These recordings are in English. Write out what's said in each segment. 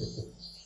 Oh,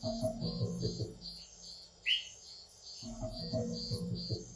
Thank you.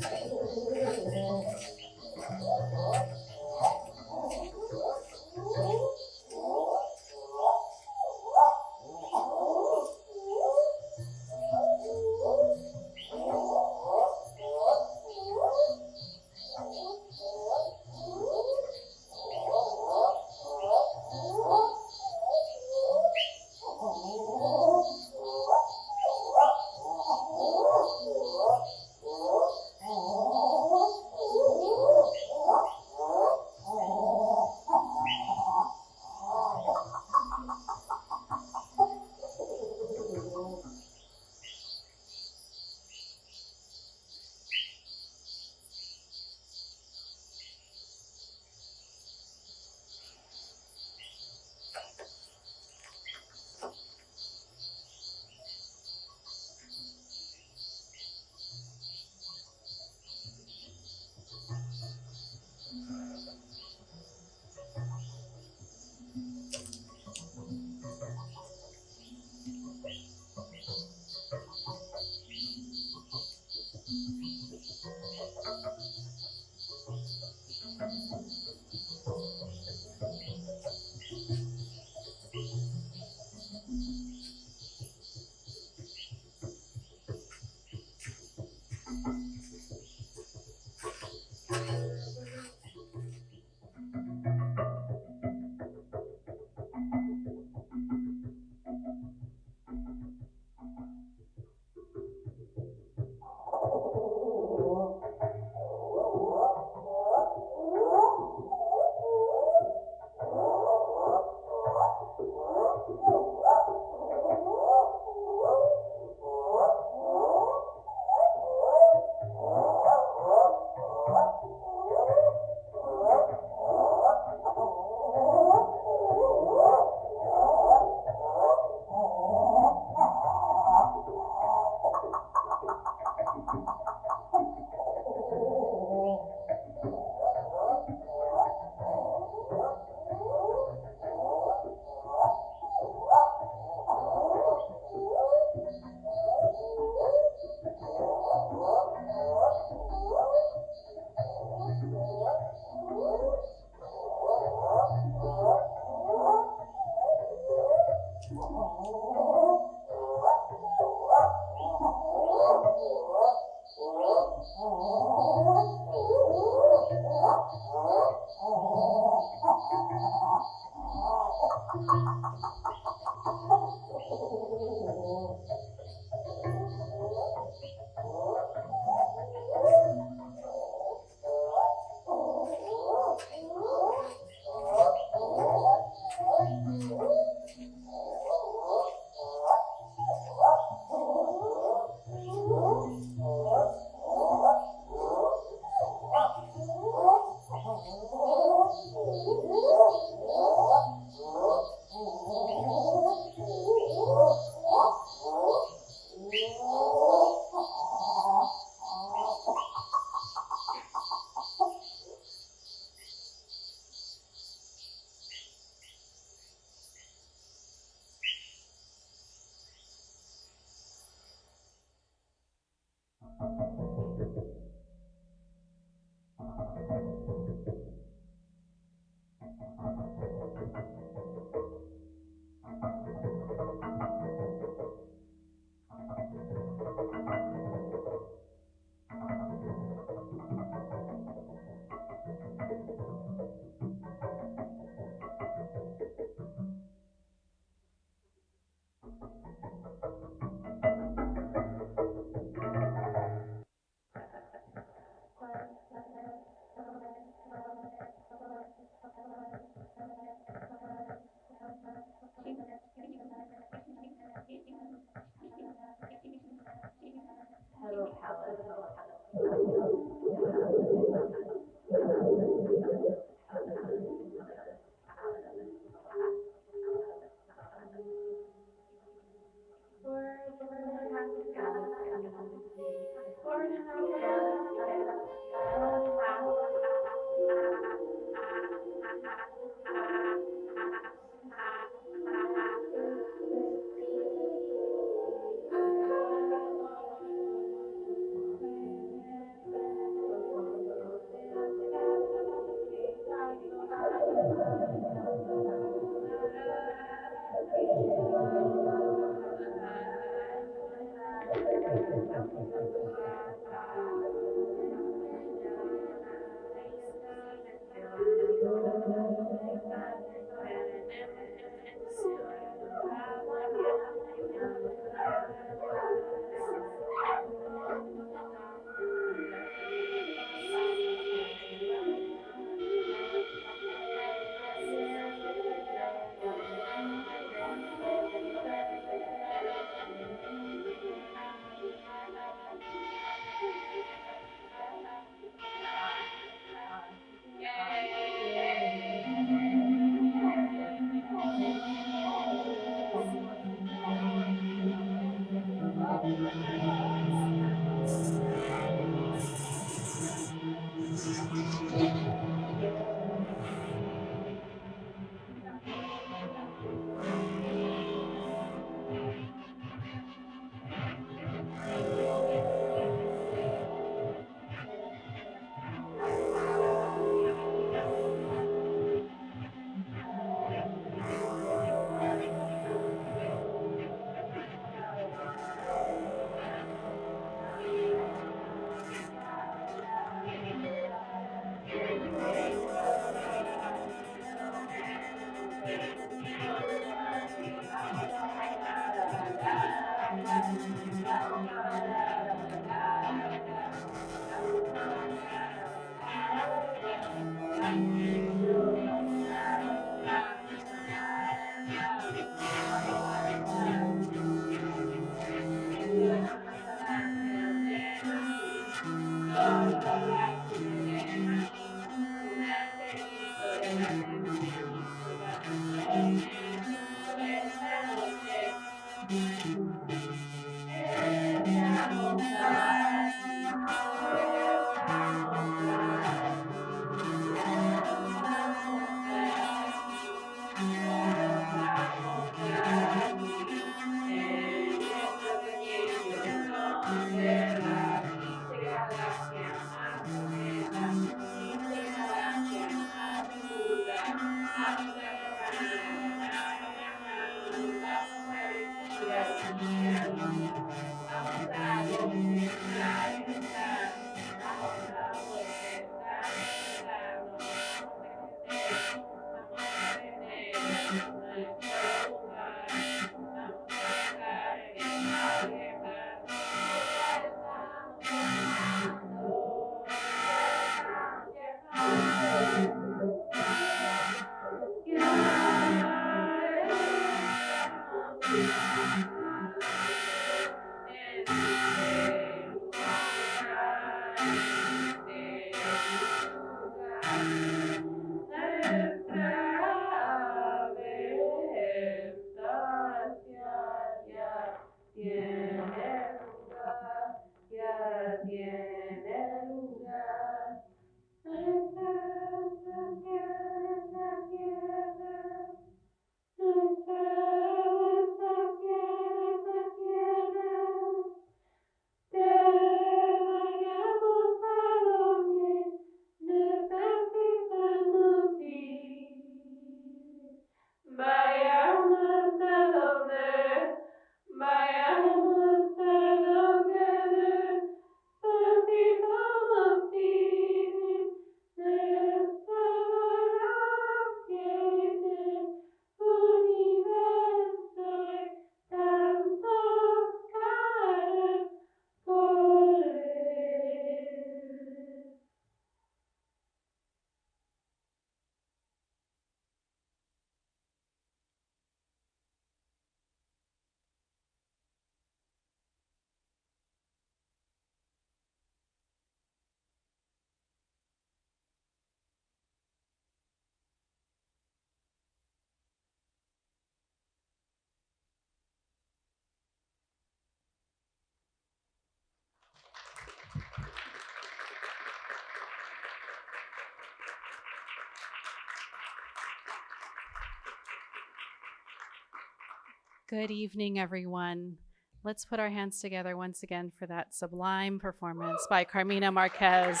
Good evening, everyone. Let's put our hands together once again for that sublime performance by Carmina Marquez.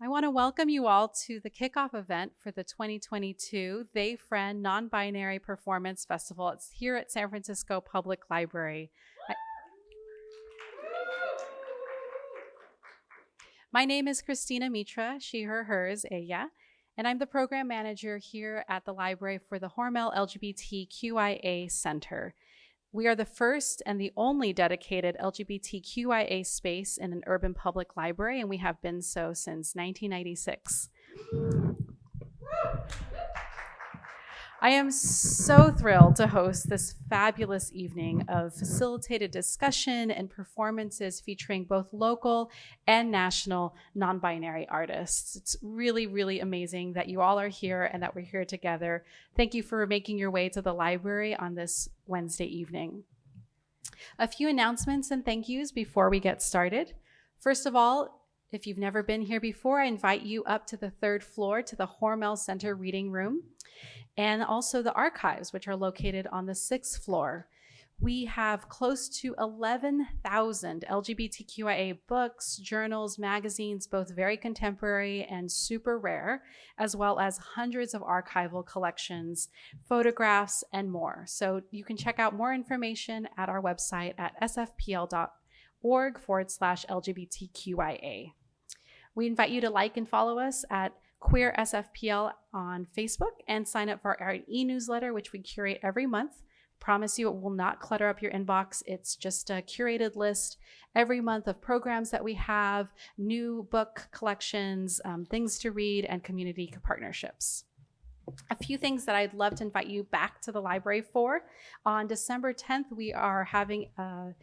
I want to welcome you all to the kickoff event for the 2022 They Friend Non Binary Performance Festival. It's here at San Francisco Public Library. I- My name is Christina Moretta, she, her, hers, ella, and I'm the program manager here at the library for the Hormel LGBTQIA Center. We are the first and the only dedicated LGBTQIA space in an urban public library, and we have been so since 1996. I am so thrilled to host this fabulous evening of facilitated discussion and performances featuring both local and national non binary artists. It's really, really amazing that you all are here and that we're here together. Thank you for making your way to the library on this Wednesday evening. A few announcements and thank yous before we get started. First of all, if you've never been here before, I invite you up to the third floor to the Hormel Center Reading Room and also the archives, which are located on the sixth floor. We have close to 11,000 LGBTQIA books, journals, magazines, both very contemporary and super rare, as well as hundreds of archival collections, photographs, and more. So you can check out more information at our website at sfpl.org forward slash LGBTQIA. We invite you to like and follow us at Queer SFPL on Facebook and sign up for our e newsletter, which we curate every month. Promise you it will not clutter up your inbox. It's just a curated list every month of programs that we have, new book collections, um, things to read, and community partnerships. A few things that I'd love to invite you back to the library for. On December 10th, we are having a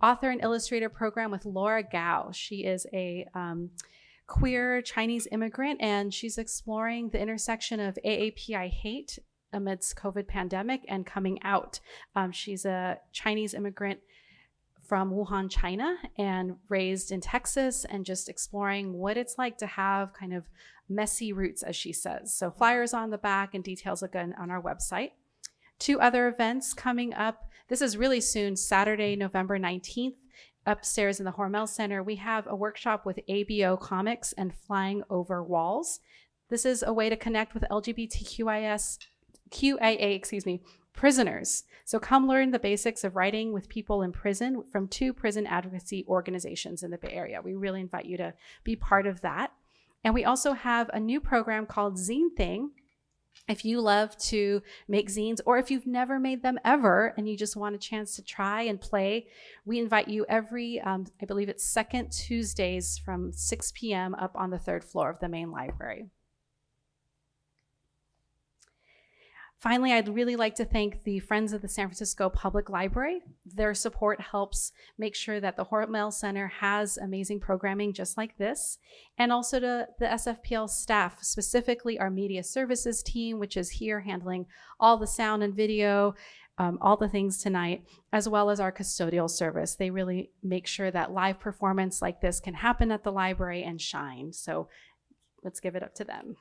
author and illustrator program with Laura Gao. She is a um, queer Chinese immigrant, and she's exploring the intersection of AAPI hate amidst COVID pandemic and coming out. Um, she's a Chinese immigrant from Wuhan, China, and raised in Texas, and just exploring what it's like to have kind of messy roots, as she says. So flyers on the back and details again on our website. Two other events coming up. This is really soon, Saturday, November 19th upstairs in the Hormel Center, we have a workshop with ABO Comix and Flying Over Walls. This is a way to connect with LGBTQIS, QIA, excuse me, prisoners. So come learn the basics of writing with people in prison from two prison advocacy organizations in the Bay Area. We really invite you to be part of that. And we also have a new program called Zine Thing, if you love to make zines, or if you've never made them ever and you just want a chance to try and play, we invite you every, um, I believe it's second Tuesdays from 6 p.m. up on the third floor of the main library. Finally, I'd really like to thank the Friends of the San Francisco Public Library. Their support helps make sure that the Hormel Center has amazing programming just like this, and also to the SFPL staff, specifically our media services team, which is here handling all the sound and video, um, all the things tonight, as well as our custodial service. They really make sure that live performance like this can happen at the library and shine. So let's give it up to them.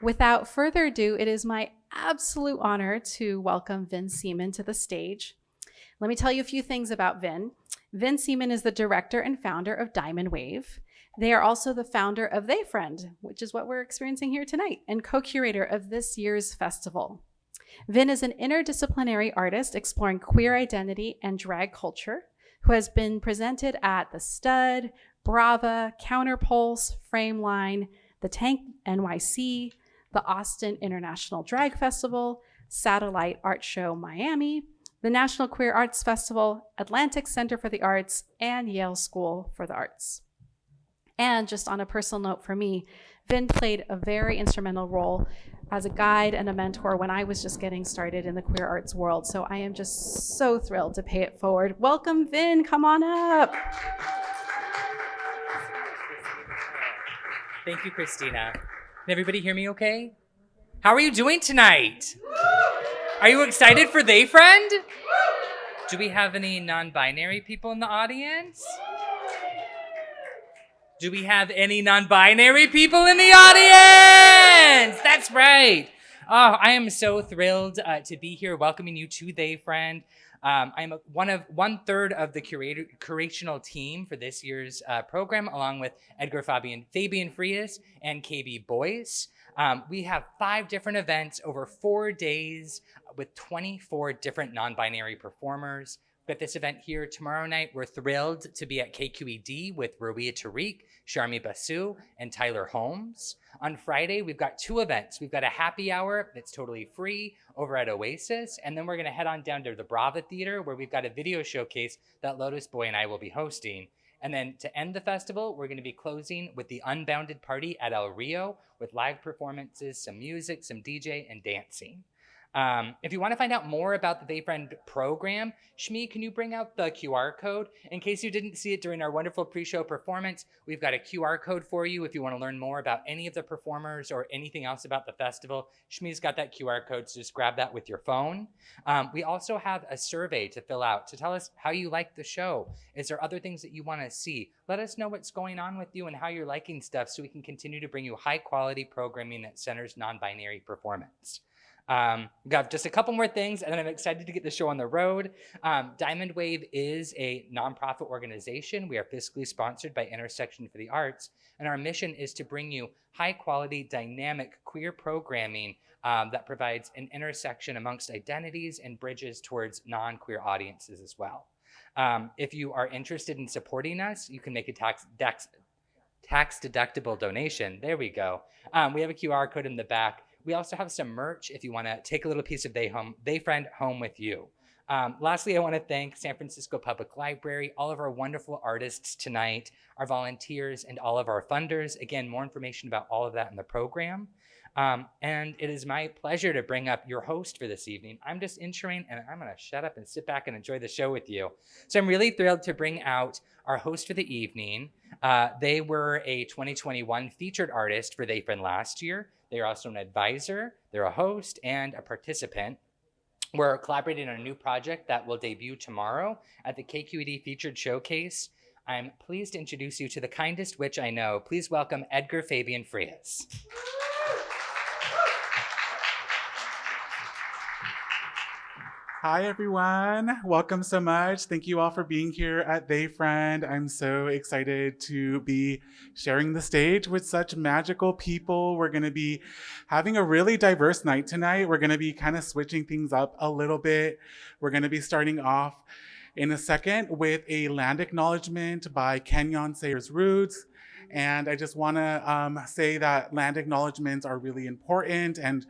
Without further ado, it is my absolute honor to welcome Vin Seaman to the stage. Let me tell you a few things about Vin. Vin Seaman is the director and founder of Diamond Wave. They are also the founder of They Friend, which is what we're experiencing here tonight, and co curator of this year's festival. Vin is an interdisciplinary artist exploring queer identity and drag culture who has been presented at The Stud, Brava, Counterpulse, Frameline, The Tank NYC, the Austin International Drag Festival, Satellite Art Show Miami, the National Queer Arts Festival, Atlantic Center for the Arts, and Yale School for the Arts. And just on a personal note for me, Vin played a very instrumental role as a guide and a mentor when I was just getting started in the queer arts world. So I am just so thrilled to pay it forward. Welcome, Vin. Come on up. Thank you, Christina. Can everybody hear me okay? How are you doing tonight? Are you excited for They Friend? Do we have any non binary people in the audience? Do we have any non-binary people in the audience? That's right. Oh, I am so thrilled uh, to be here welcoming you to They Friend. Um, I'm a, one of one third of the curator, curational team for this year's uh, program, along with Edgar Fabian, Fabian Frias and KB Boyce. Um, we have five different events over four days with 24 different non-binary performers. But this event here tomorrow night, we're thrilled to be at KQED with Rawia Tariq, Sharmi Basu, and Tyler Holmes. On Friday, we've got two events. We've got a happy hour that's totally free over at Oasis, and then we're gonna head on down to the Brava Theater where we've got a video showcase that Lotus Boy and I will be hosting. And then to end the festival, we're going to be closing with the Unbounded Party at El Rio with live performances, some music, some DJ, and dancing. Um, if you want to find out more about the They Friend program, Shmi, can you bring out the QR code? In case you didn't see it during our wonderful pre-show performance, we've got a QR code for you if you want to learn more about any of the performers or anything else about the festival. Shmi's got that QR code, so just grab that with your phone. Um, we also have a survey to fill out to tell us how you like the show. Is there other things that you want to see? Let us know what's going on with you and how you're liking stuff so we can continue to bring you high quality programming that centers non-binary performance. Um, we've got just a couple more things, and then I'm excited to get the show on the road. Um, Diamond Wave is a nonprofit organization. We are fiscally sponsored by Intersection for the Arts, and our mission is to bring you high quality, dynamic queer programming um, that provides an intersection amongst identities and bridges towards non-queer audiences as well. Um, if you are interested in supporting us, you can make a tax, tax, tax deductible donation. There we go. Um, we have a QR code in the back. We also have some merch if you want to take a little piece of They Home, They Friend home with you. Um, lastly, I want to thank San Francisco Public Library, all of our wonderful artists tonight, our volunteers, and all of our funders. Again, more information about all of that in the program. Um, and it is my pleasure to bring up your host for this evening. I'm just Inshireen, and I'm going to shut up and sit back and enjoy the show with you. So I'm really thrilled to bring out our host for the evening. Uh, they were a 2021 featured artist for They Friend last year. They are also an advisor, they're a host, and a participant. We're collaborating on a new project that will debut tomorrow at the KQED Featured Showcase. I'm pleased to introduce you to the kindest witch I know. Please welcome Edgar Fabian Frias. Hi, everyone. Welcome so much. Thank you all for being here at They Friend. I'm so excited to be sharing the stage with such magical people. We're going to be having a really diverse night tonight. We're going to be kind of switching things up a little bit. We're going to be starting off in a second with a land acknowledgement by Kanyon Sayers Rood. And I just want to um, say that land acknowledgements are really important and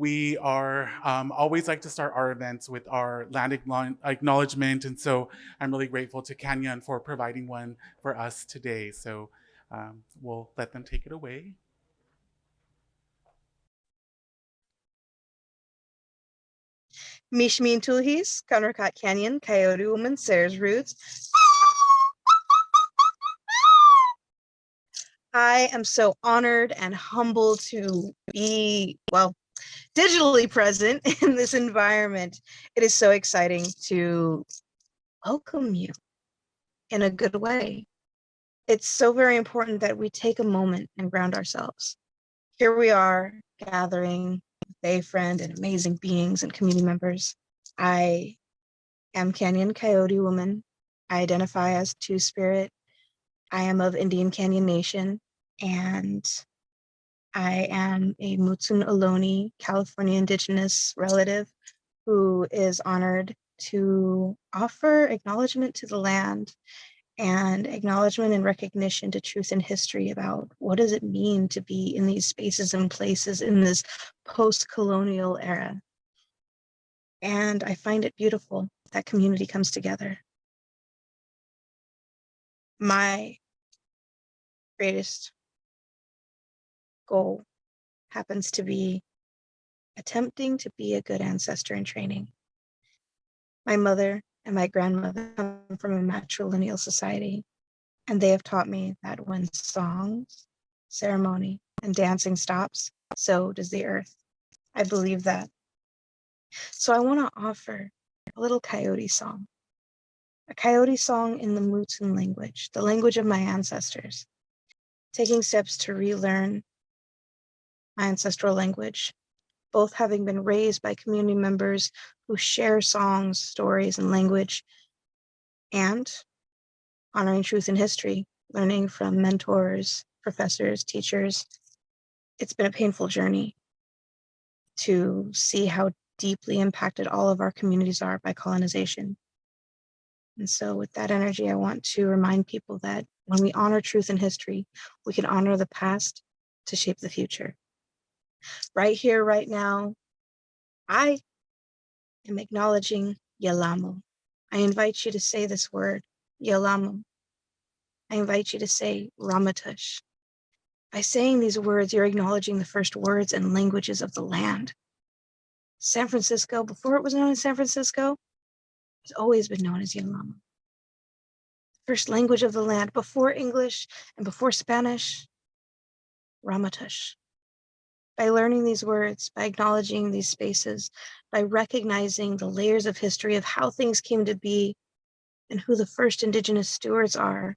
we are um, always like to start our events with our land acknowledgement. And so I'm really grateful to Kanyon for providing one for us today. So um, we'll let them take it away. Mishmin Tulhis, Conracat Canyon, Coyote Woman, Sayers Rood. I am so honored and humbled to be, well, digitally present in this environment, it is so exciting to welcome you in a good way. It's so very important that we take a moment and ground ourselves. Here we are gathering They Friend and amazing beings and community members. I am Canyon Coyote Woman. I identify as Two Spirit. I am of Indian Canyon Nation and I am a Mutsun Ohlone California Indigenous relative who is honored to offer acknowledgement to the land and acknowledgement and recognition to truth and history about what does it mean to be in these spaces and places in this post-colonial era. And I find it beautiful that community comes together. My greatest goal happens to be attempting to be a good ancestor in training. My mother and my grandmother come from a matrilineal society, and they have taught me that when songs, ceremony, and dancing stops, so does the earth. I believe that. So I want to offer a little coyote song, a coyote song in the Mutsun language, the language of my ancestors. taking steps to relearn ancestral language, both having been raised by community members who share songs, stories, and language, and honoring truth and history, learning from mentors, professors, teachers. It's been a painful journey to see how deeply impacted all of our communities are by colonization. And so with that energy, I want to remind people that when we honor truth and history, we can honor the past to shape the future. Right here, right now, I am acknowledging Yalamo. I invite you to say this word, Yalamo. I invite you to say Ramaytush. By saying these words, you're acknowledging the first words and languages of the land. San Francisco, before it was known as San Francisco, has always been known as Yalama. First language of the land, before English and before Spanish, Ramaytush. By learning these words, by acknowledging these spaces, by recognizing the layers of history of how things came to be and who the first indigenous stewards are,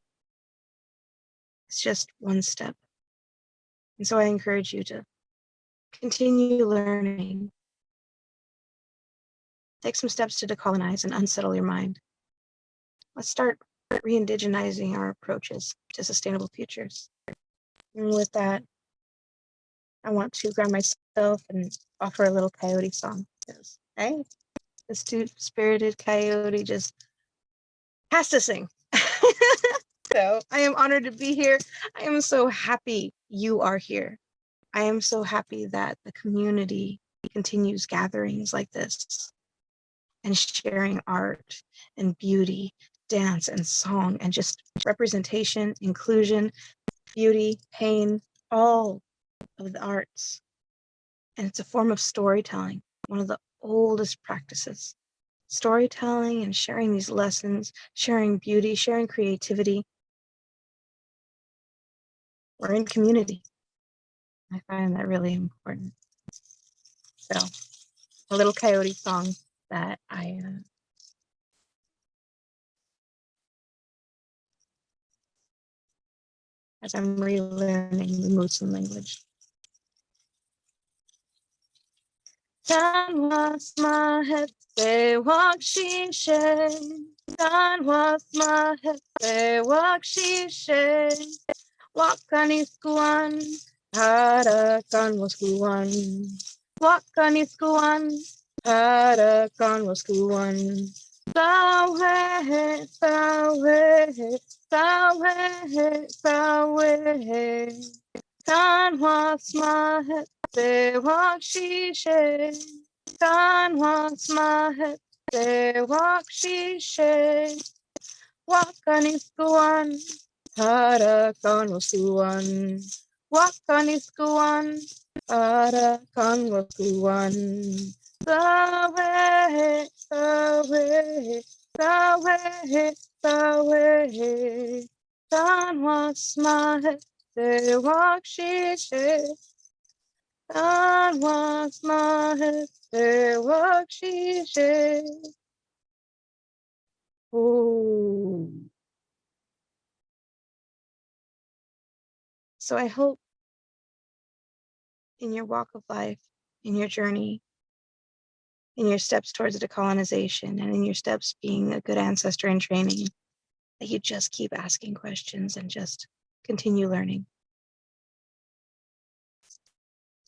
it's just one step. And so I encourage you to continue learning. Take some steps to decolonize and unsettle your mind. Let's start re-indigenizing our approaches to sustainable futures. And with that, I want to ground myself and offer a little coyote song. Hey, this two-spirited coyote just has to sing. so I am honored to be here. I am so happy you are here. I am so happy that the community continues gatherings like this and sharing art and beauty, dance and song and just representation, inclusion, beauty, pain, all of the arts. And it's a form of storytelling, one of the oldest practices. Storytelling and sharing these lessons, sharing beauty, sharing creativity. We're in community. I find that really important. So a little coyote song that I uh, as I'm relearning the Mutsun language. Walk she was my head, they walk she Wakaniskuan, harakan waskuan. Wakaniskuan, harakan waskuan. Sawe, sawe, sawe, sawe. Tan was my head, they walk she shay. Tan was my head, they walk she shay. Wakaniskuan, harakan wasuan. Wakaniskuan, harakan wasuan. Sawe, sawe, sawe, sawe. Tan was my they she. Ooh. So I hope in your walk of life, in your journey, in your steps towards decolonization, and in your steps being a good ancestor in training, that you just keep asking questions and just continue learning.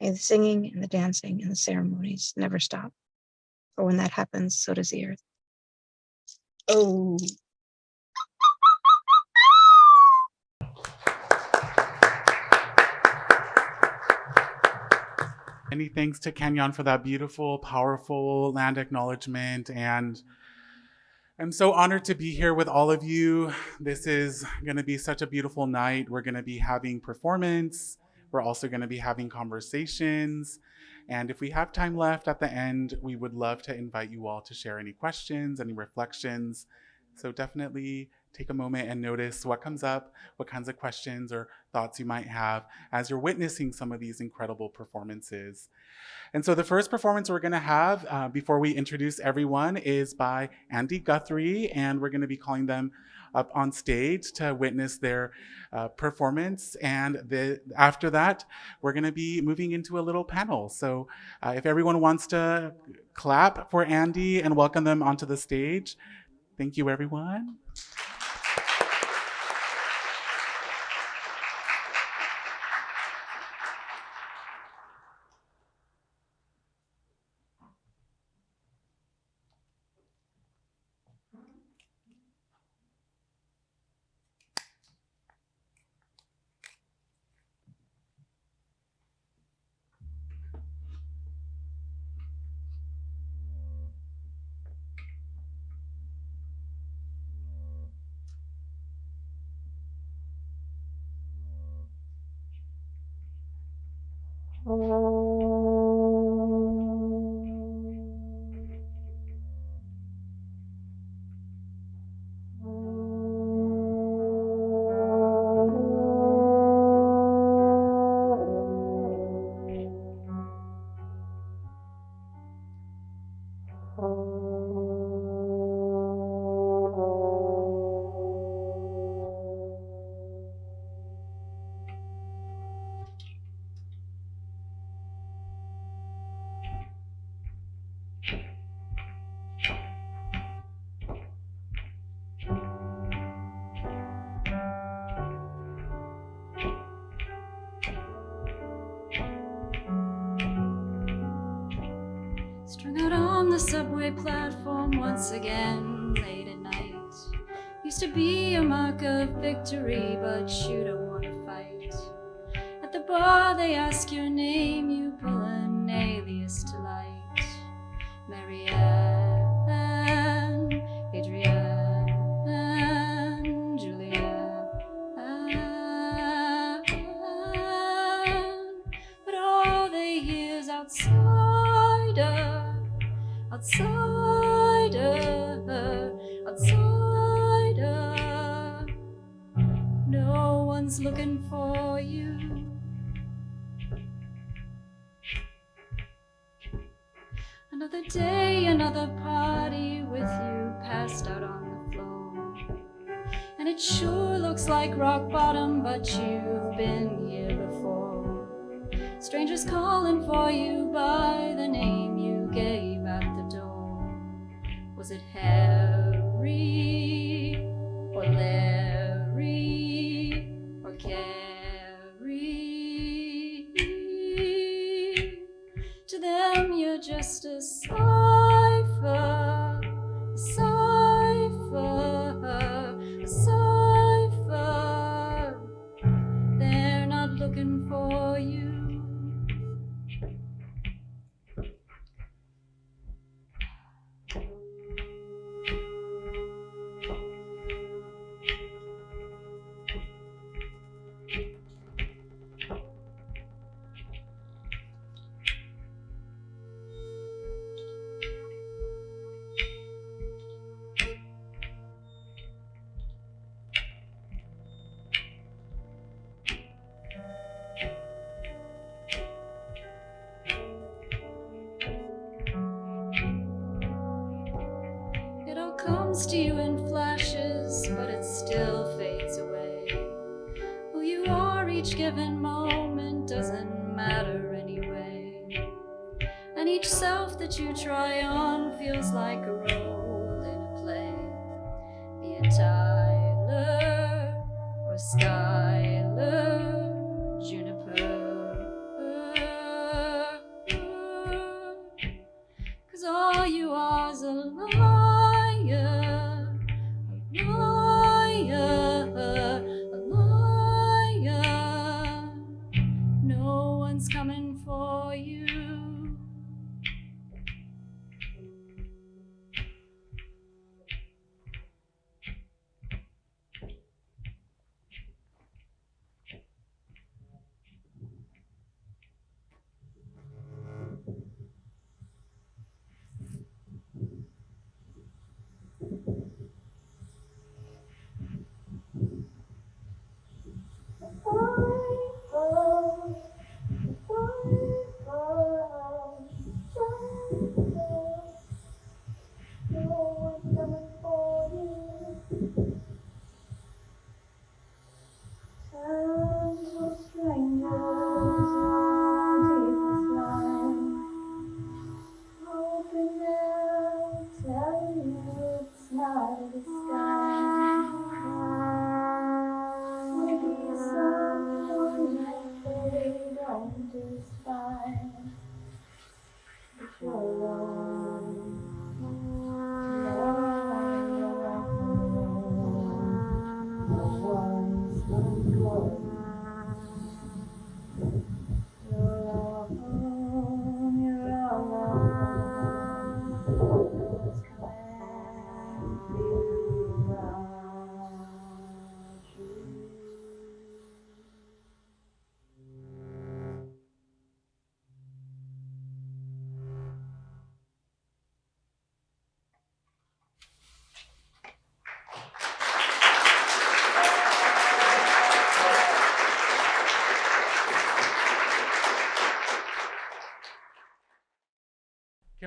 May the singing and the dancing and the ceremonies never stop. For when that happens, so does the earth. Oh. Many thanks to Kanyon for that beautiful, powerful land acknowledgement. And I'm so honored to be here with all of you. This is going to be such a beautiful night. We're going to be having performance. We're also going to be having conversations. And if we have time left at the end, we would love to invite you all to share any questions, any reflections So definitely take a moment and notice what comes up, what kinds of questions or thoughts you might have as you're witnessing some of these incredible performances. And so the first performance we're gonna have uh, before we introduce everyone is by Andy Guthrie, and we're gonna be calling them up on stage to witness their uh, performance. And the, after that, we're gonna be moving into a little panel. So uh, if everyone wants to clap for Andy and welcome them onto the stage, thank you everyone.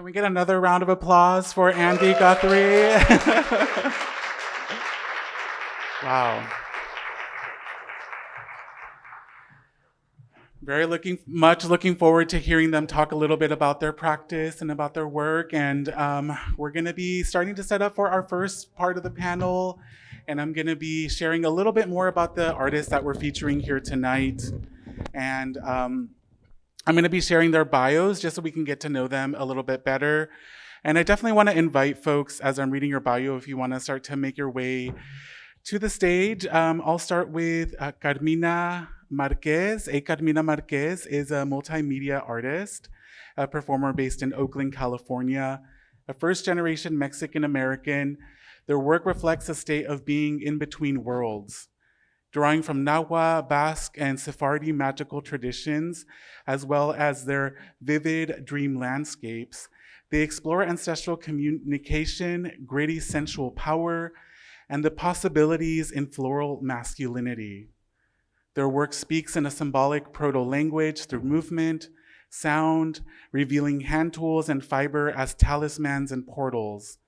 We get another round of applause for Andy Guthrie? wow. Very looking, much looking forward to hearing them talk a little bit about their practice and about their work. And um, we're gonna be starting to set up for our first part of the panel. And I'm gonna be sharing a little bit more about the artists that we're featuring here tonight. And um, I'm gonna be sharing their bios just so we can get to know them a little bit better. And I definitely wanna invite folks as I'm reading your bio, if you wanna start to make your way to the stage. Um, I'll start with uh, Carmina Marquez. A Carmina Marquez is a multimedia artist, a performer based in Oakland, California, a first generation Mexican American. Their work reflects a state of being in between worlds, drawing from Nahua, Basque, and Sephardi magical traditions, as well as their vivid dream landscapes. They explore ancestral communication, gritty sensual power, and the possibilities in floral masculinity. Their work speaks in a symbolic proto-language through movement, sound, revealing hand tools and fiber as talismans and portals.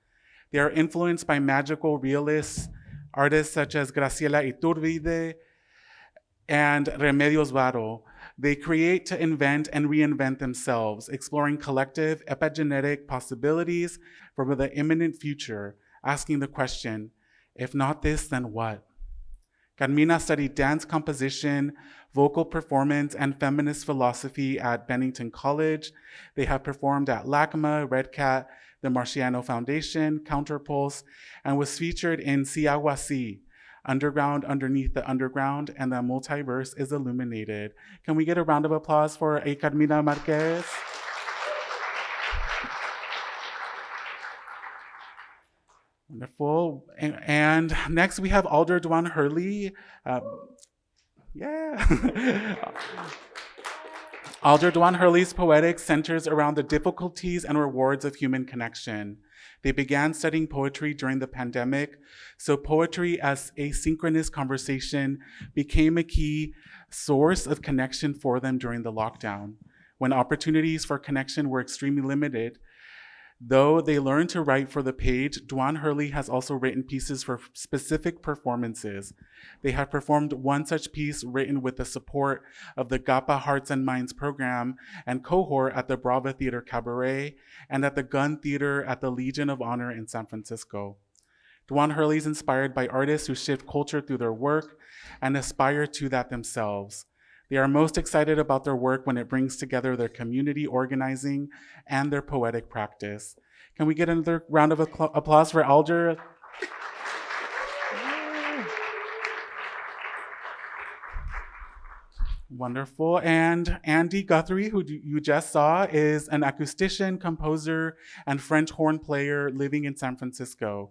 They are influenced by magical realists, artists such as Graciela Iturbide and Remedios Varo. They create to invent and reinvent themselves, exploring collective epigenetic possibilities for the imminent future, asking the question, if not this, then what? Carmina studied dance composition, vocal performance, and feminist philosophy at Bennington College. They have performed at LACMA, Red Cat, the Marciano Foundation, Counterpulse, and was featured in Siahuasi, Underground Underneath the Underground, and the multiverse is illuminated. Can we get a round of applause for A. Carmina Marquez? Wonderful. And, next we have Alder Dwan Hurley. Um, yeah. Alder Dwan Hurley's poetics centers around the difficulties and rewards of human connection. They began studying poetry during the pandemic, so poetry as asynchronous conversation became a key source of connection for them during the lockdown. When opportunities for connection were extremely limited, Though they learn to write for the page, Dwan Hurley has also written pieces for specific performances. They have performed one such piece written with the support of the GAPA Hearts and Minds program and cohort at the Brava Theater Cabaret and at the Gunn Theater at the Legion of Honor in San Francisco. Dwan Hurley is inspired by artists who shift culture through their work and aspire to that themselves. They are most excited about their work when it brings together their community organizing and their poetic practice. Can we get another round of applause for Alder? Wonderful. And Andy Guthrie, who you just saw, is an acoustician, composer, and French horn player living in San Francisco.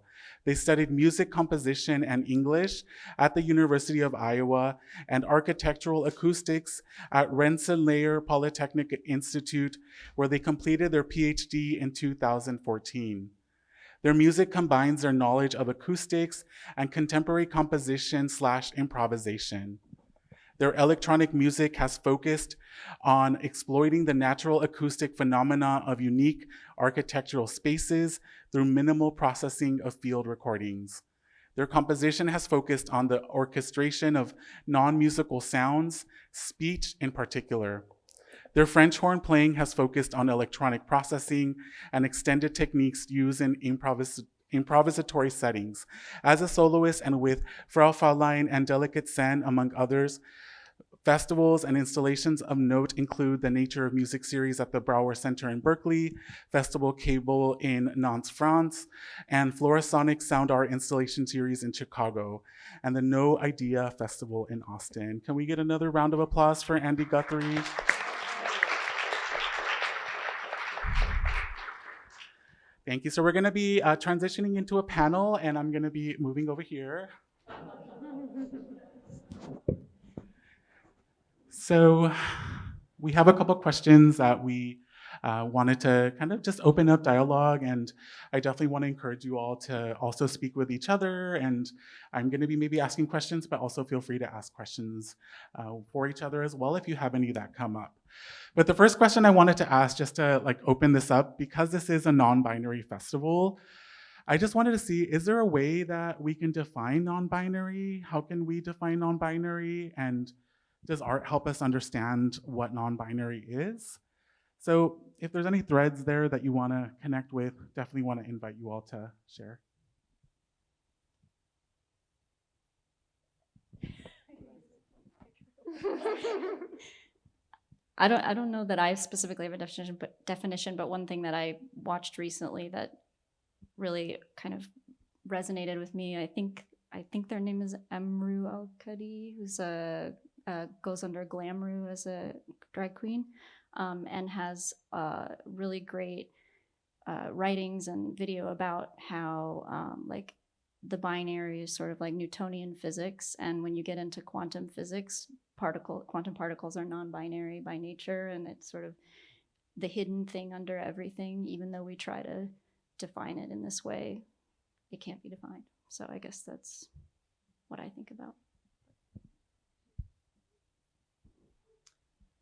They studied music composition and English at the University of Iowa and architectural acoustics at Rensselaer Polytechnic Institute, where they completed their PhD in 2014. Their music combines their knowledge of acoustics and contemporary composition slash improvisation. Their electronic music has focused on exploiting the natural acoustic phenomena of unique architectural spaces through minimal processing of field recordings. Their composition has focused on the orchestration of non-musical sounds, speech in particular. Their French horn playing has focused on electronic processing and extended techniques used in improvis improvisatory settings. As a soloist and with Frau Fräulein and Delicate Sen, among others, Festivals and installations of note include the Nature of Music series at the Brower Center in Berkeley, Festival Cable in Nantes, France, and Florasonic Sound Art installation series in Chicago, and the No Idea Festival in Austin. Can we get another round of applause for Andy Guthrie? Thank you. So we're gonna be uh, transitioning into a panel and I'm gonna be moving over here. So we have a couple questions that we uh, wanted to kind of just open up dialogue and I definitely want to encourage you all to also speak with each other and I'm going to be maybe asking questions but also feel free to ask questions uh, for each other as well if you have any that come up. But the first question I wanted to ask, just to like open this up, because this is a non-binary festival, I just wanted to see, is there a way that we can define non-binary? How can we define non-binary? And does art help us understand what non-binary is? So if there's any threads there that you want to connect with, definitely want to invite you all to share. I don't I don't know that I specifically have a definition, but definition, but one thing that I watched recently that really kind of resonated with me, I think I think their name is Emru Al Kadi, who's a uh, goes under Glamrou as a drag queen, um, and has uh, really great uh, writings and video about how um, like the binary is sort of like Newtonian physics, and when you get into quantum physics, particle quantum particles are non-binary by nature, and it's sort of the hidden thing under everything. Even though we try to define it in this way, it can't be defined. So I guess that's what I think about.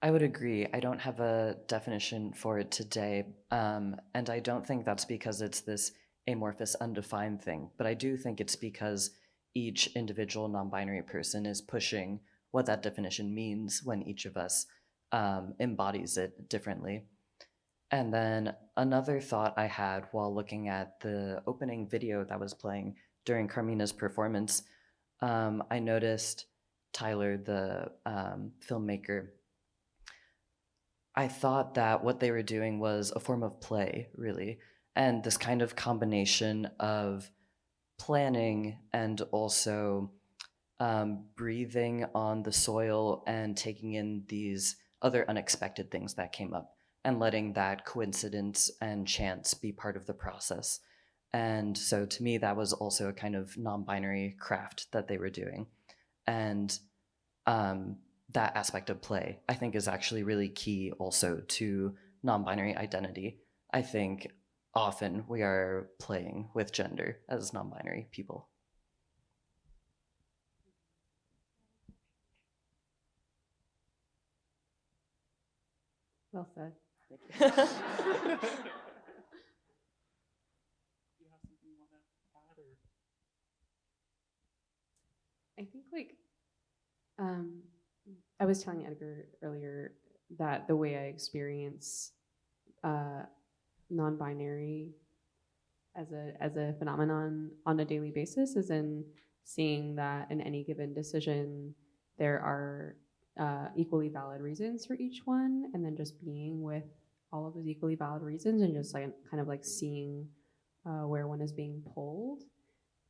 I would agree. I don't have a definition for it today. Um, and I don't think that's because it's this amorphous, undefined thing. But I do think it's because each individual non binary person is pushing what that definition means when each of us um, embodies it differently. And then another thought I had while looking at the opening video that was playing during Carmina's performance, um, I noticed Tyler, the um, filmmaker, I thought that what they were doing was a form of play, really, and this kind of combination of planning and also um, breathing on the soil and taking in these other unexpected things that came up and letting that coincidence and chance be part of the process. And so to me, that was also a kind of non binary craft that they were doing. And um, that aspect of play, I think, is actually really key also to non binary identity. I think often we are playing with gender as non binary people. Well said. Thank you want to add or? I think like um, I was telling Edgar earlier that the way I experience uh, non-binary as a as a phenomenon on a daily basis is in seeing that in any given decision there are uh, equally valid reasons for each one, and then just being with all of those equally valid reasons and just like kind of like seeing uh, where one is being pulled.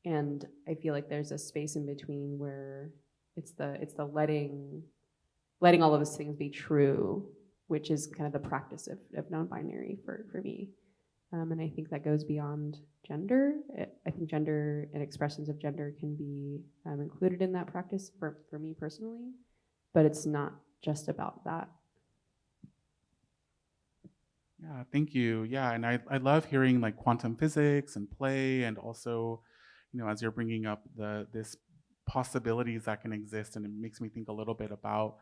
And I feel like there's a space in between where it's the it's the letting letting all of those things be true, which is kind of the practice of, of non-binary for, for me. Um, and I think that goes beyond gender. I think gender and expressions of gender can be um, included in that practice for, for me personally, but it's not just about that. Yeah, thank you. Yeah, and I, I love hearing like quantum physics and play, and also, you know, as you're bringing up the this possibilities that can exist, and it makes me think a little bit about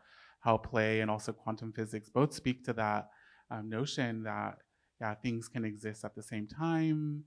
how play and also quantum physics both speak to that um, notion that yeah things can exist at the same time,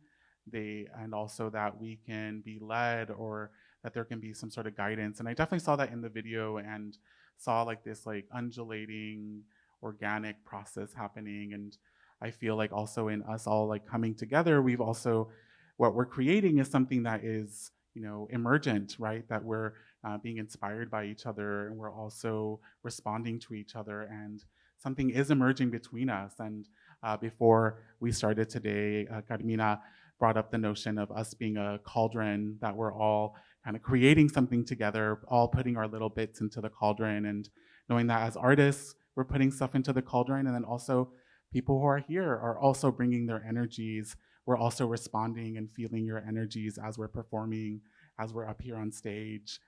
they and also that we can be led or that there can be some sort of guidance. And I definitely saw that in the video and saw like this like undulating organic process happening and I feel like also in us all like coming together, we've also, what we're creating is something that is, you know, emergent, right? That we're uh, being inspired by each other and we're also responding to each other and something is emerging between us. And uh, before we started today, uh, Carmina brought up the notion of us being a cauldron, that we're all kind of creating something together, all putting our little bits into the cauldron and knowing that as artists, we're putting stuff into the cauldron and then also people who are here are also bringing their energies. We're also responding and feeling your energies as we're performing, as we're up here on stage.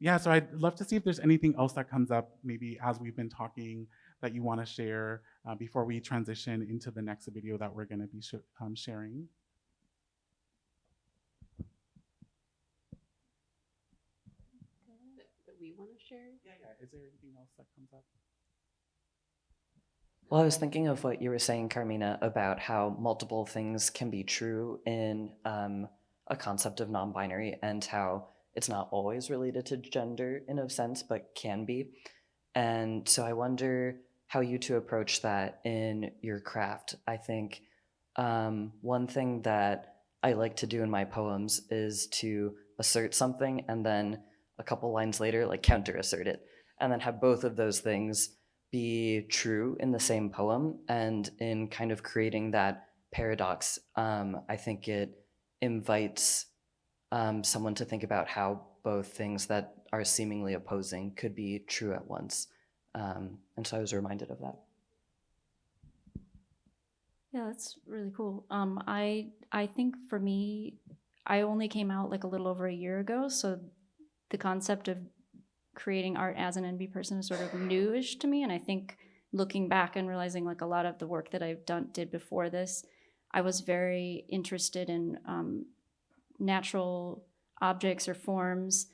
Yeah, so I'd love to see if there's anything else that comes up, maybe as we've been talking, that you want to share uh, before we transition into the next video that we're going to be sh um, sharing. That, that we want to share? Yeah, yeah. Is there anything else that comes up? Well, I was thinking of what you were saying, Carmina, about how multiple things can be true in um, a concept of non binary and how it's not always related to gender in a sense, but can be. And so I wonder how you two approach that in your craft. I think um, one thing that I like to do in my poems is to assert something and then a couple lines later, like counter assert it, and then have both of those things be true in the same poem. And in kind of creating that paradox, um, I think it invites um, someone to think about how both things that are seemingly opposing could be true at once. Um, and so I was reminded of that. Yeah, that's really cool. Um, I I think for me, I only came out like a little over a year ago, so the concept of creating art as an NB person is sort of newish to me. And I think looking back and realizing like a lot of the work that I've done did before this, I was very interested in um, natural objects or forms,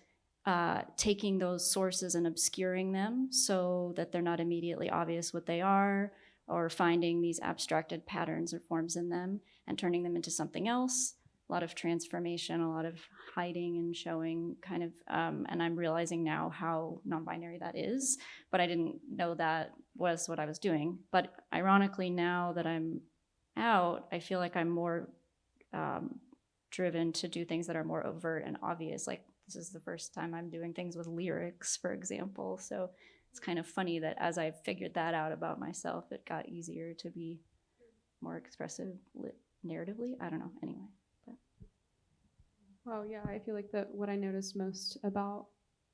uh, taking those sources and obscuring them so that they're not immediately obvious what they are, or finding these abstracted patterns or forms in them and turning them into something else. A lot of transformation, a lot of hiding and showing, kind of. Um, and I'm realizing now how non binary that is, but I didn't know that was what I was doing. But ironically, now that I'm out, I feel like I'm more um, driven to do things that are more overt and obvious. Like this is the first time I'm doing things with lyrics, for example. So it's kind of funny that as I figured that out about myself, it got easier to be more expressive narratively. I don't know. Anyway, but Well, yeah, I feel like that what I noticed most about,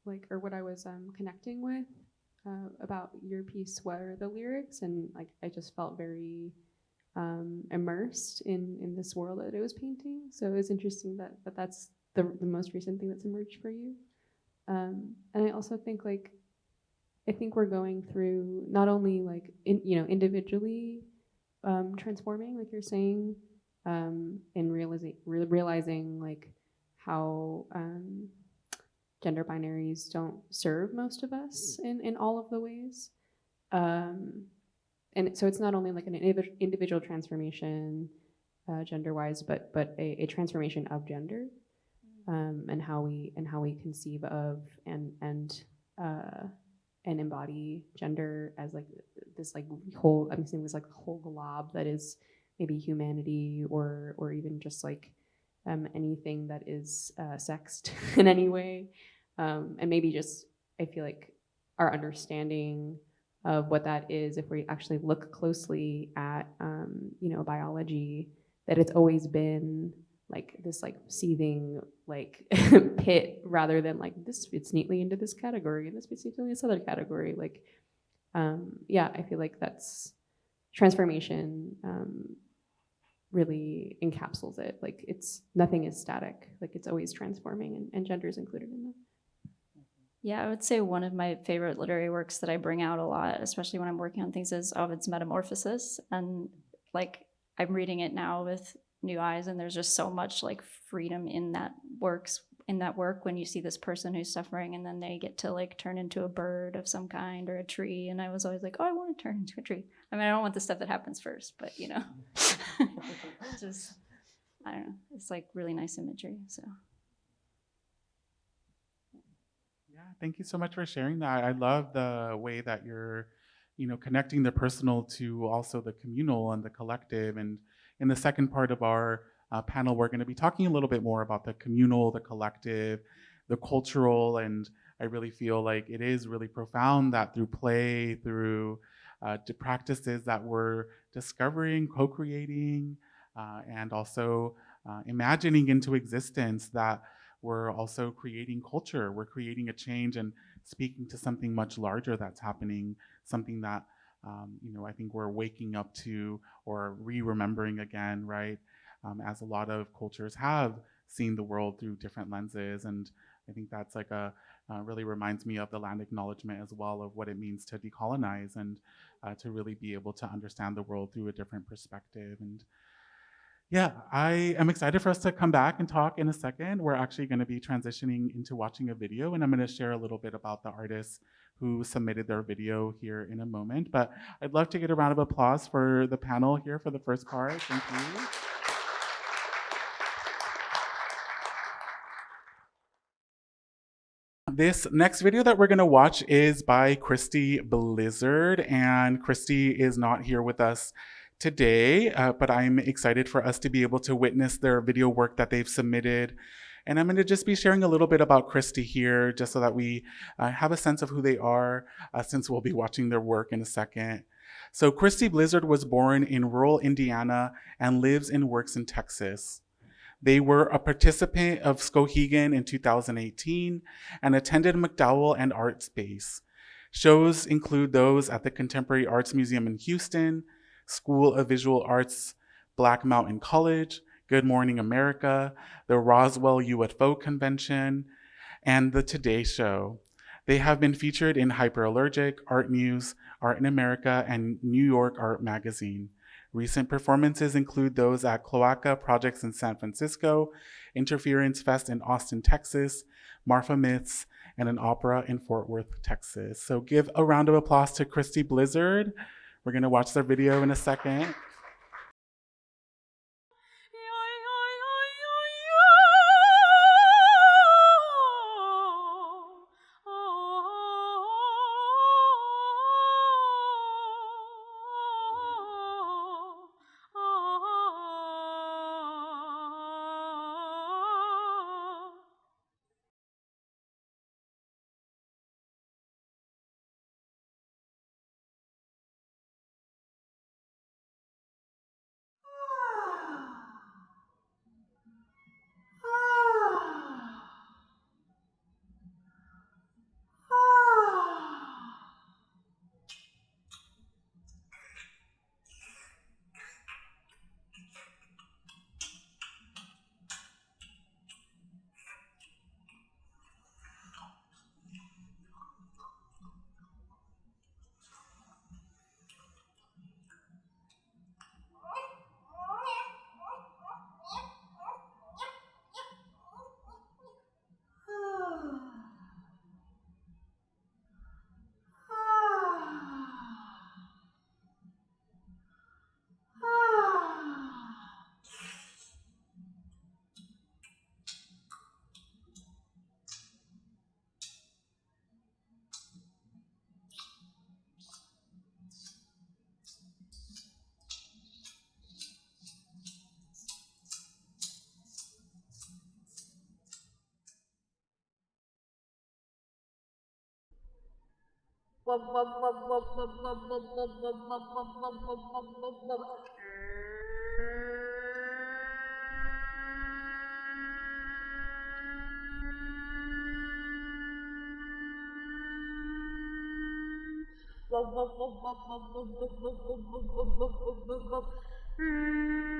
like, or what I was um, connecting with uh, about your piece were the lyrics, and like I just felt very um, immersed in in this world that it was painting. So it was interesting that that that's the the most recent thing that's emerged for you. Um, and I also think like I think we're going through not only like in, you know individually um, transforming, like you're saying, um, and realizing re- realizing like how um, gender binaries don't serve most of us in, in all of the ways. Um, and so it's not only like an individual transformation uh, gender wise, but but a, a transformation of gender um, and how we and how we conceive of and and uh, and embody gender as like this like whole I'm saying this like whole glob that is maybe humanity or or even just like um, anything that is uh, sexed in any way, um, and maybe just I feel like our understanding of what that is, if we actually look closely at um, you know biology, that it's always been like this like seething like pit rather than like this fits neatly into this category and this fits neatly in this other category. Like um, yeah, I feel like that's transformation um, really encapsulates it. Like it's nothing is static. Like it's always transforming, and, and gender is included in that. Yeah, I would say one of my favorite literary works that I bring out a lot, especially when I'm working on things, is Ovid's Metamorphosis. And like I'm reading it now with new eyes, and there's just so much like freedom in that works in that work when you see this person who's suffering and then they get to like turn into a bird of some kind or a tree. And i was always like oh i want to turn into a tree. I mean i don't want the stuff that happens first but you know. Just i don't know. It's like really nice imagery so Yeah, thank you so much for sharing that. I love the way that you're, you know, connecting the personal to also the communal and the collective. And in the second part of our uh, panel, we're going to be talking a little bit more about the communal, the collective, the cultural, and I really feel like it is really profound that through play, through uh, practices that we're discovering, co-creating, uh, and also uh, imagining into existence that we're also creating culture. We're creating a change and speaking to something much larger that's happening, something that um, you know I think we're waking up to or re-remembering again, right? Um, as a lot of cultures have seen the world through different lenses, and I think that's like a uh, really reminds me of the land acknowledgement as well of what it means to decolonize and uh, to really be able to understand the world through a different perspective and Yeah, I am excited for us to come back and talk in a second. We're actually going to be transitioning into watching a video, and I'm going to share a little bit about the artists who submitted their video here in a moment. But I'd love to get a round of applause for the panel here for the first part. Thank you. This next video that we're going to watch is by Christy Blizzard, and Christy is not here with us today, uh, but I'm excited for us to be able to witness their video work that they've submitted. And I'm going to just be sharing a little bit about Christy here, just so that we uh, have a sense of who they are, uh, since we'll be watching their work in a second. So Christy Blizzard was born in rural Indiana and lives and works in Texas. They were a participant of Skowhegan in 2018 and attended MacDowell and Artpace. Shows include those at the Contemporary Arts Museum in Houston, School of Visual Arts, Black Mountain College, Good Morning America, the Roswell UFO Convention, and the Today Show. They have been featured in Hyperallergic, Art News, Art in America, and New York Art Magazine. Recent performances include those at Cloaca Projects in San Francisco, Interference Fest in Austin, Texas, Marfa Myths, and an opera in Fort Worth, Texas. So give a round of applause to Christy Blizzard. We're gonna watch their video in a second. Mm-hmm.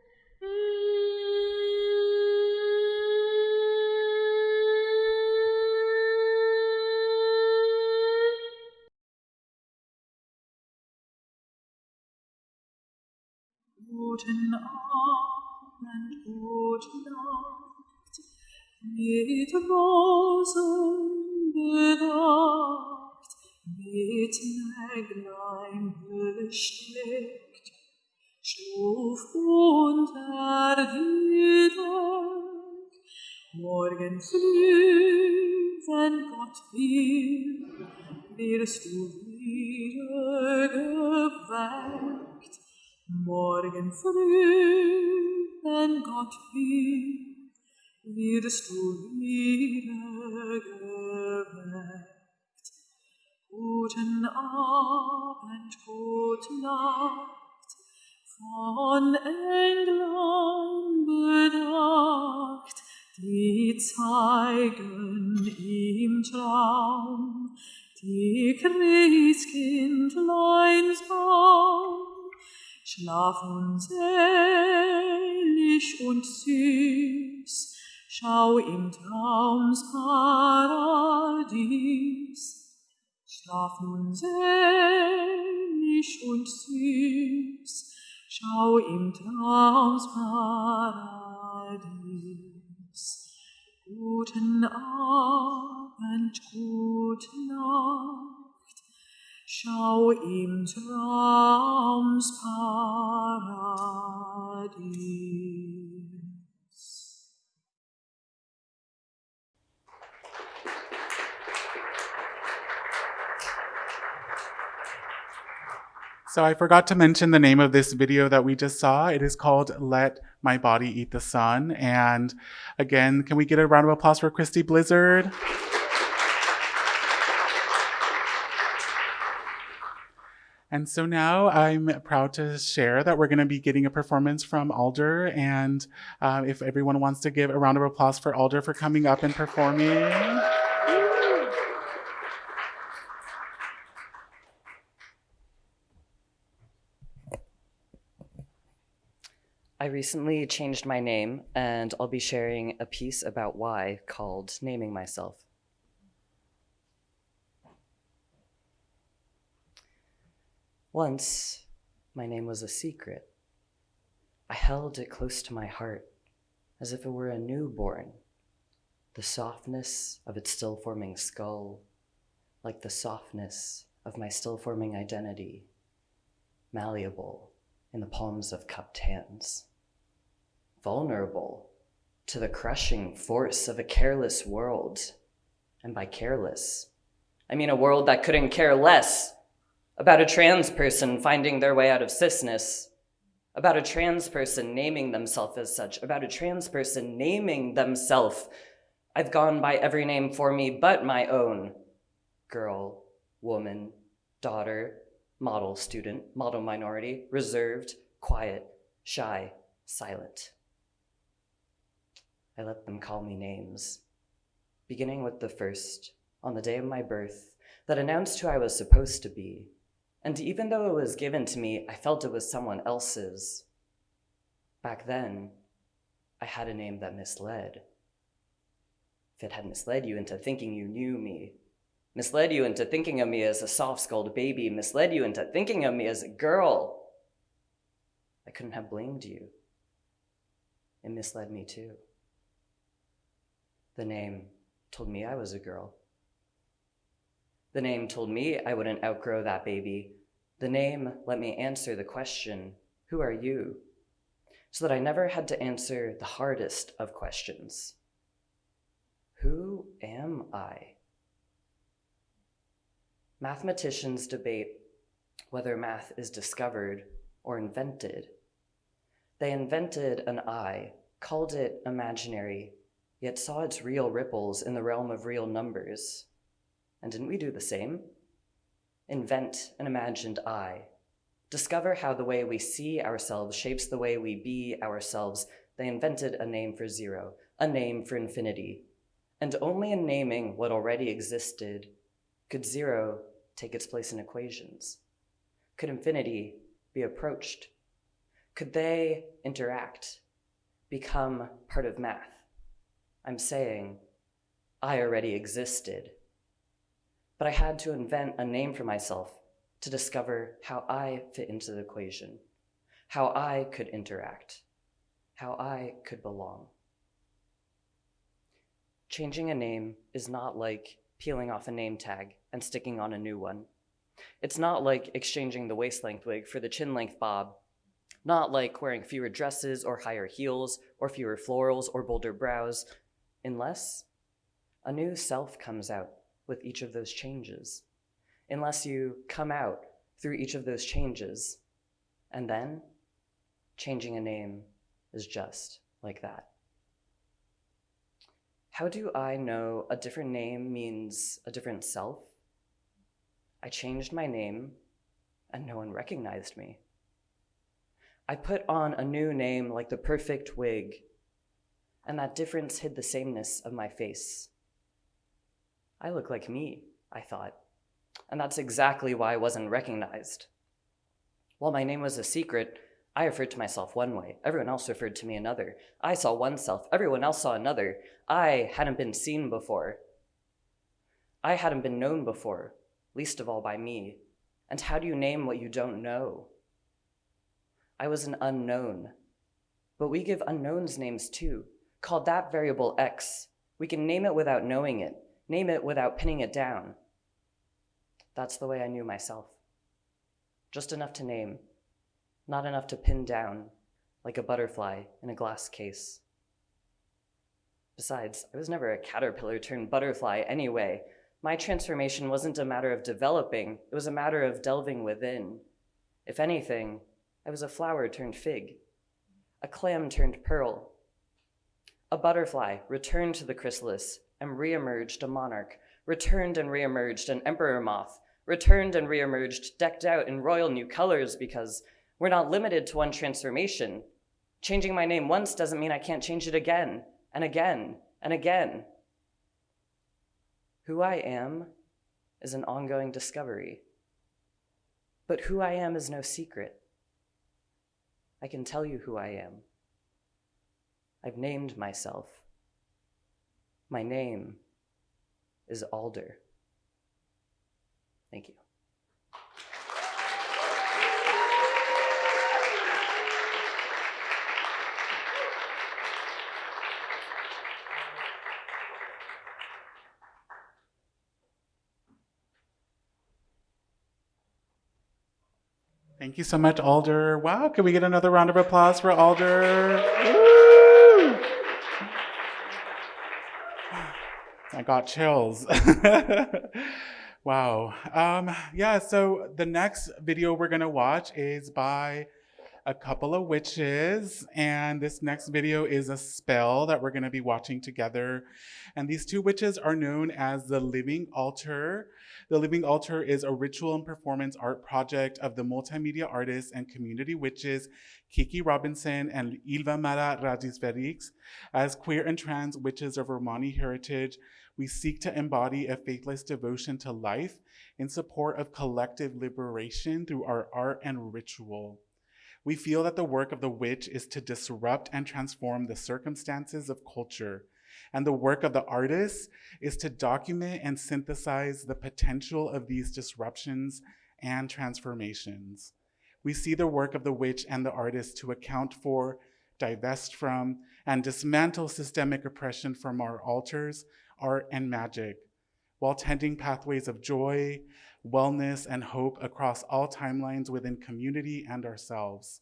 Nacht, mit Rosen bedacht, mit Näglein besteckt, stuf unter die Deck. Morgen früh, wenn Gott will, wirst du wieder geweckt. Morgen früh, wenn Gott will, wirst du wieder. Guten Abend, gute Nacht, von Engeln bedacht, die zeigen im Traum die Christkindleins Baum. Schlaf nun selig und süß, schau im Traums Paradies. Schlaf nun selig und süß, schau im Traums Paradies. Guten Abend, gute Nacht, schau im Traums Paradies. So I forgot to mention the name of this video that we just saw. It is called Let My Body Eat the Sun. And again, can we get a round of applause for Christy Blizzard? And so now I'm proud to share that we're going to be getting a performance from Alder. And uh, if everyone wants to give a round of applause for Alder for coming up and performing. I recently changed my name, and I'll be sharing a piece about why called Naming Myself. Once, my name was a secret. I held it close to my heart as if it were a newborn, the softness of its still forming skull, like the softness of my still forming identity, malleable in the palms of cupped hands, vulnerable to the crushing force of a careless world. And by careless, I mean a world that couldn't care less about a trans person finding their way out of cisness, about a trans person naming themselves as such, about a trans person naming themselves. I've gone by every name for me but my own girl, woman, daughter, model student, model minority, reserved, quiet, shy, silent. I let them call me names, beginning with the first, on the day of my birth, that announced who I was supposed to be. And even though it was given to me, I felt it was someone else's. Back then, I had a name that misled. If it had misled you into thinking you knew me, misled you into thinking of me as a soft skulled baby, misled you into thinking of me as a girl, I couldn't have blamed you. It misled me too. The name told me I was a girl. The name told me I wouldn't outgrow that baby. The name let me answer the question, Who are you? So that I never had to answer the hardest of questions Who am I? Mathematicians debate whether math is discovered or invented. They invented an I, called it imaginary, yet saw its real ripples in the realm of real numbers. And didn't we do the same? Invent an imagined I. Discover how the way we see ourselves shapes the way we be ourselves. They invented a name for zero, a name for infinity. And only in naming what already existed could zero take its place in equations. Could infinity be approached? Could they interact, become part of math? I'm saying I already existed. But I had to invent a name for myself to discover how I fit into the equation, how I could interact, how I could belong. Changing a name is not like peeling off a name tag and sticking on a new one. It's not like exchanging the waist length wig for the chin length bob, not like wearing fewer dresses or higher heels or fewer florals or bolder brows, unless a new self comes out with each of those changes, unless you come out through each of those changes. And then changing a name is just like that. How do I know a different name means a different self? I changed my name and no one recognized me. I put on a new name like the perfect wig, and that difference hid the sameness of my face. I look like me, I thought, and that's exactly why I wasn't recognized. While my name was a secret, I referred to myself one way, everyone else referred to me another. I saw one self, everyone else saw another. I hadn't been seen before. I hadn't been known before, least of all by me. And how do you name what you don't know? I was an unknown. But we give unknowns names too. Called that variable X. We can name it without knowing it, name it without pinning it down. That's the way I knew myself. Just enough to name, not enough to pin down, like a butterfly in a glass case. Besides, I was never a caterpillar turned butterfly anyway. My transformation wasn't a matter of developing, it was a matter of delving within. If anything, I was a flower turned fig, a clam turned pearl. A butterfly returned to the chrysalis and reemerged a monarch, returned and reemerged an emperor moth, returned and reemerged decked out in royal new colors because we're not limited to one transformation. Changing my name once doesn't mean I can't change it again and again and again. Who I am is an ongoing discovery. But who I am is no secret. I can tell you who I am. I've named myself. My name is Alder. Thank you. Thank you so much, Alder. Wow, can we get another round of applause for Alder? I got chills. wow. Um, yeah, so the next video we're gonna watch is by a couple of witches, and this next video is a spell that we're gonna be watching together. And these two witches are known as the Living Altar. The Living Altar is a ritual and performance art project of the multimedia artists and community witches Kiki Robinson and Ilvamara Radisverix. As queer and trans witches of Romani heritage, we seek to embody a faithless devotion to life in support of collective liberation through our art and ritual. We feel that the work of the witch is to disrupt and transform the circumstances of culture, and the work of the artist is to document and synthesize the potential of these disruptions and transformations. We see the work of the witch and the artist to account for, divest from, and dismantle systemic oppression from our altars, art, and magic, while tending pathways of joy, wellness, and hope across all timelines within community and ourselves.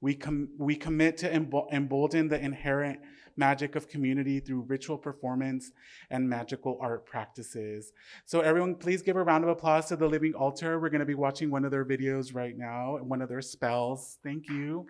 We, com we commit to embolden the inherent magic of community through ritual performance and magical art practices. So everyone, please give a round of applause to the Living Altar. We're gonna be watching one of their videos right now, one of their spells. Thank you.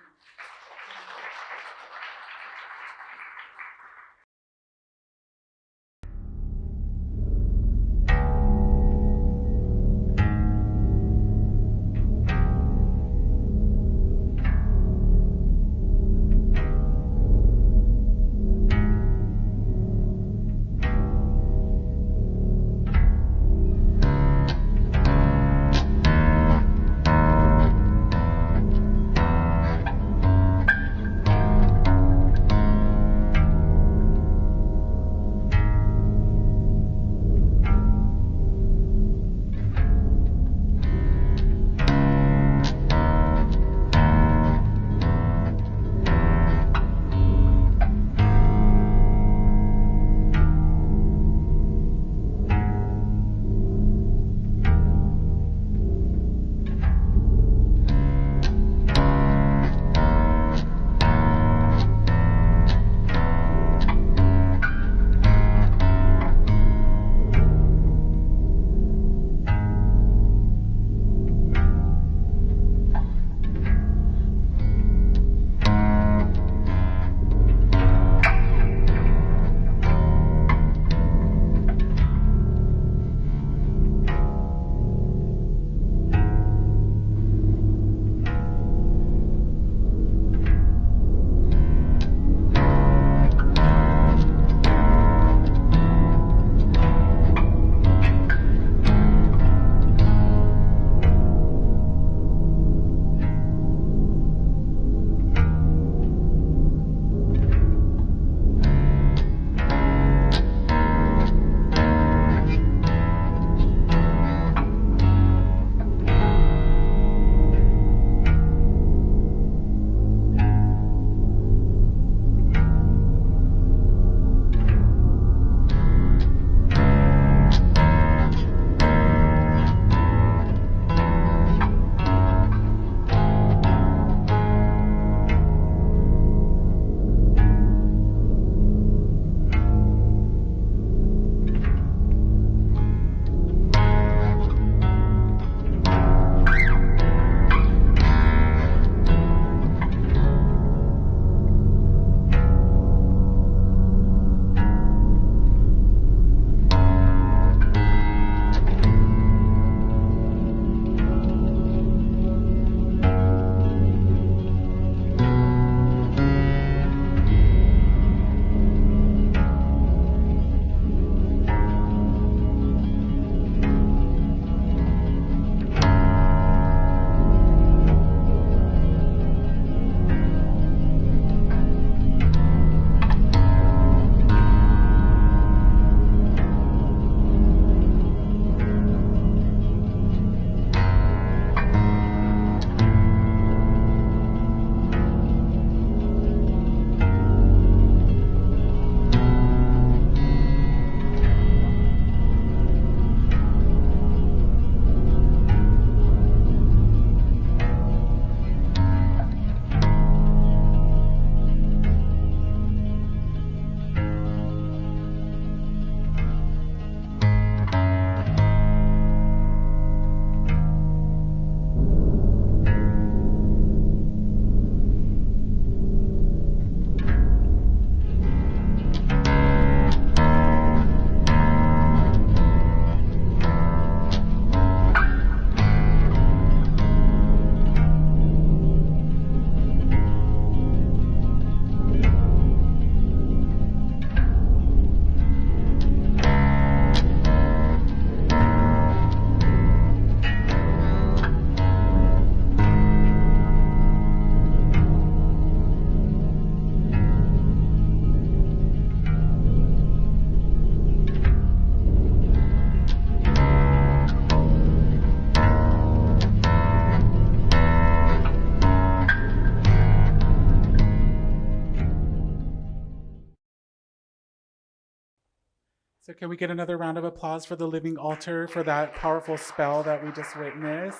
Can we get another round of applause for the living altar for that powerful spell that we just witnessed?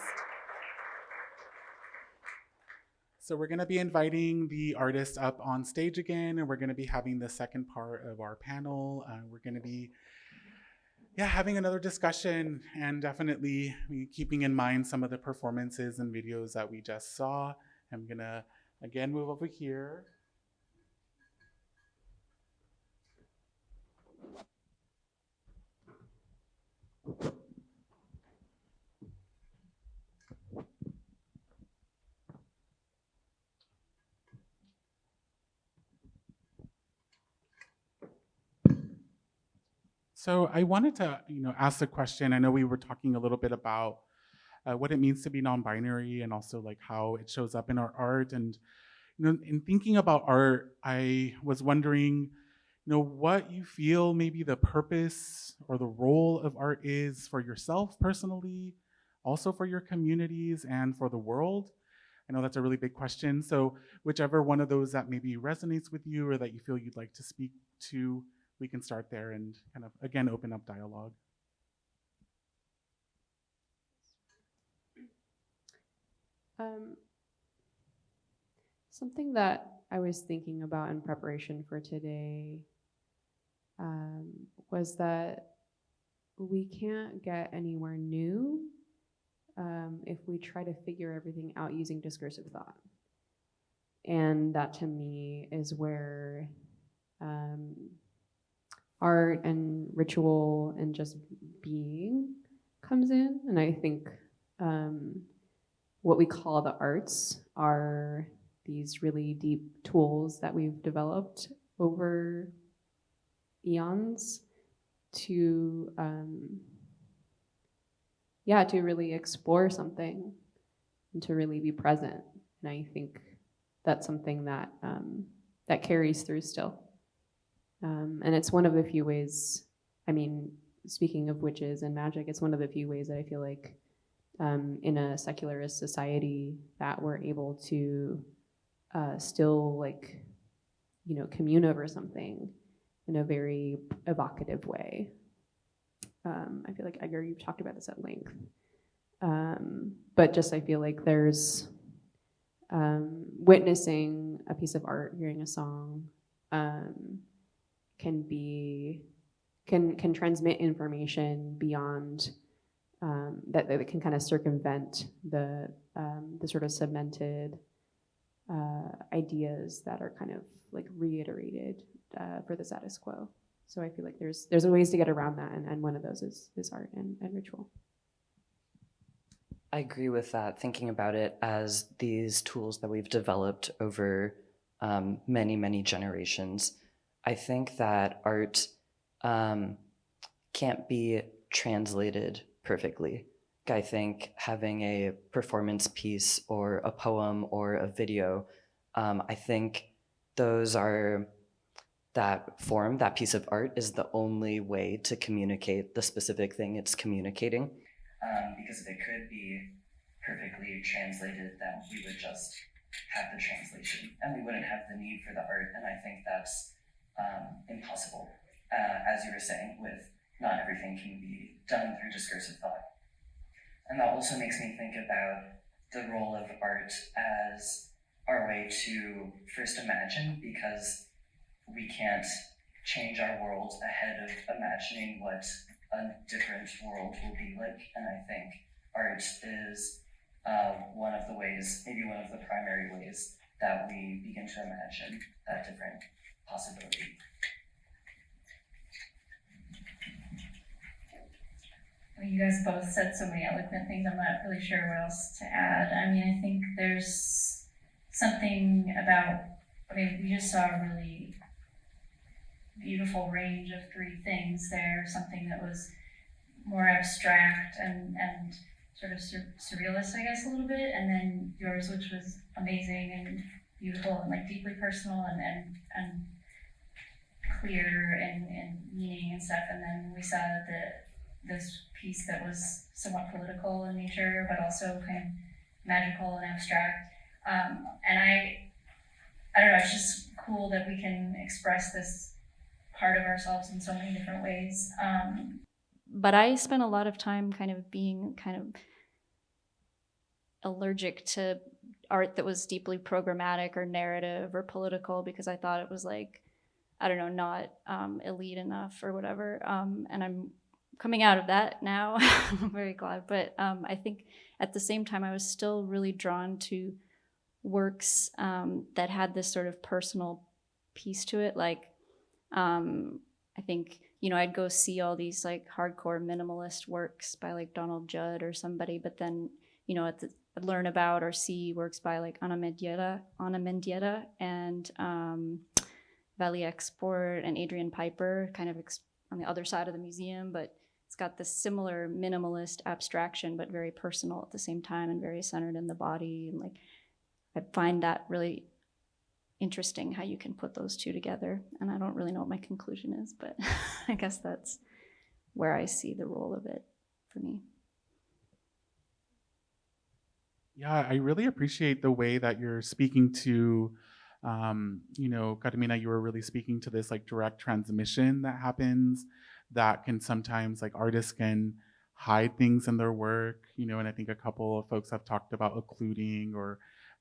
So we're going to be inviting the artist up on stage again, and we're going to be having the second part of our panel. Uh, we're going to be, yeah, having another discussion and definitely keeping in mind some of the performances and videos that we just saw. I'm going to again move over here. So I wanted to, you know, ask the question. I know we were talking a little bit about uh, what it means to be non-binary and also like how it shows up in our art. And you know, in thinking about art, I was wondering, you know, what you feel maybe the purpose or the role of art is for yourself personally, also for your communities and for the world. I know that's a really big question. So whichever one of those that maybe resonates with you or that you feel you'd like to speak to, we can start there and kind of, again, open up dialogue. Um, something that I was thinking about in preparation for today um, was that we can't get anywhere new um, if we try to figure everything out using discursive thought. And that to me is where um, art and ritual and just being comes in. And I think um, what we call the arts are these really deep tools that we've developed over eons to, um, yeah, to really explore something and to really be present. And I think that's something that um, that carries through still. Um, and it's one of the few ways, I mean, speaking of witches and magic, it's one of the few ways that I feel like um, in a secularist society that we're able to uh, still like, you know, commune over something in a very evocative way. Um, I feel like Edgar, you've talked about this at length. Um, but just I feel like there's um, witnessing a piece of art, hearing a song, um, can be can can transmit information beyond um, that that can kind of circumvent the um, the sort of cemented uh, ideas that are kind of like reiterated uh, for the status quo. So I feel like there's there's ways to get around that, and, and one of those is is art and, and ritual. I agree with that. Thinking about it as these tools that we've developed over um, many many generations I think that art um, can't be translated perfectly. I think having a performance piece or a poem or a video, um, I think those are that form, that piece of art is the only way to communicate the specific thing it's communicating. Um, because if it could be perfectly translated, then we would just have the translation and we wouldn't have the need for the art. And I think that's impossible, uh, as you were saying, with not everything can be done through discursive thought. And that also makes me think about the role of art as our way to first imagine, because we can't change our world ahead of imagining what a different world will be like. And I think art is uh, one of the ways, maybe one of the primary ways, that we begin to imagine that different possibility. Well, you guys both said so many eloquent things. I'm not really sure what else to add. I mean, I think there's something about. I mean, we just saw a really beautiful range of three things there. Something that was more abstract and and sort of sur- surrealist, I guess, a little bit, and then yours, which was amazing and beautiful and like deeply personal and and and clear and, and meaning and stuff. And then we saw the this piece that was somewhat political in nature, but also kind of magical and abstract. Um, and I, I don't know, it's just cool that we can express this part of ourselves in so many different ways. Um, but I spent a lot of time kind of being kind of allergic to art that was deeply programmatic or narrative or political because I thought it was like, I don't know, not um, elite enough or whatever. Um, and I'm coming out of that now. I'm very glad. But um, I think at the same time, I was still really drawn to works um, that had this sort of personal piece to it. Like, um, I think, you know, I'd go see all these like hardcore minimalist works by like Donald Judd or somebody, but then, you know, at the, learn about or see works by like Ana Mendieta, Ana Mendieta and um, Valie Export and Adrian Piper, kind of on the other side of the museum, but it's got this similar minimalist abstraction, but very personal at the same time and very centered in the body. And like, I find that really interesting how you can put those two together. And I don't really know what my conclusion is, but I guess that's where I see the role of it for me. Yeah, I really appreciate the way that you're speaking to, um, you know, Carmina, you were really speaking to this like direct transmission that happens that can sometimes like artists can hide things in their work, you know, and I think a couple of folks have talked about occluding or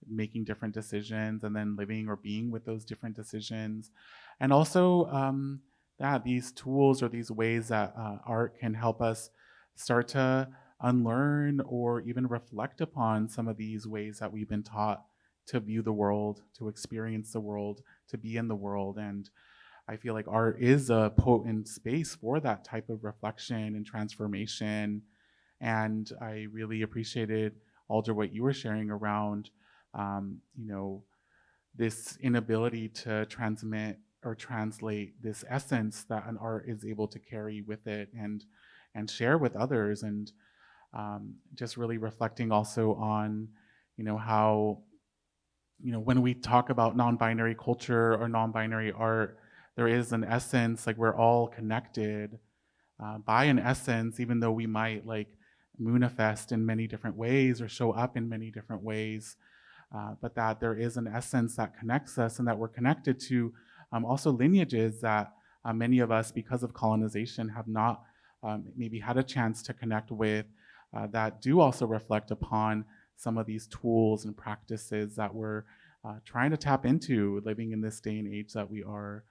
making different decisions and then living or being with those different decisions. And also um, that these tools or these ways that uh, art can help us start to unlearn or even reflect upon some of these ways that we've been taught to view the world, to experience the world, to be in the world. And I feel like art is a potent space for that type of reflection and transformation. And I really appreciated, Alder, what you were sharing around, um, you know, this inability to transmit or translate this essence that an art is able to carry with it and and share with others. And um, just really reflecting also on, you know, how, you know, when we talk about non-binary culture or non-binary art, there is an essence, like we're all connected uh, by an essence, even though we might like manifest in many different ways or show up in many different ways, uh, but that there is an essence that connects us and that we're connected to um, also lineages that uh, many of us, because of colonization, have not um, maybe had a chance to connect with uh, that do also reflect upon some of these tools and practices that we're uh, trying to tap into living in this day and age that we are.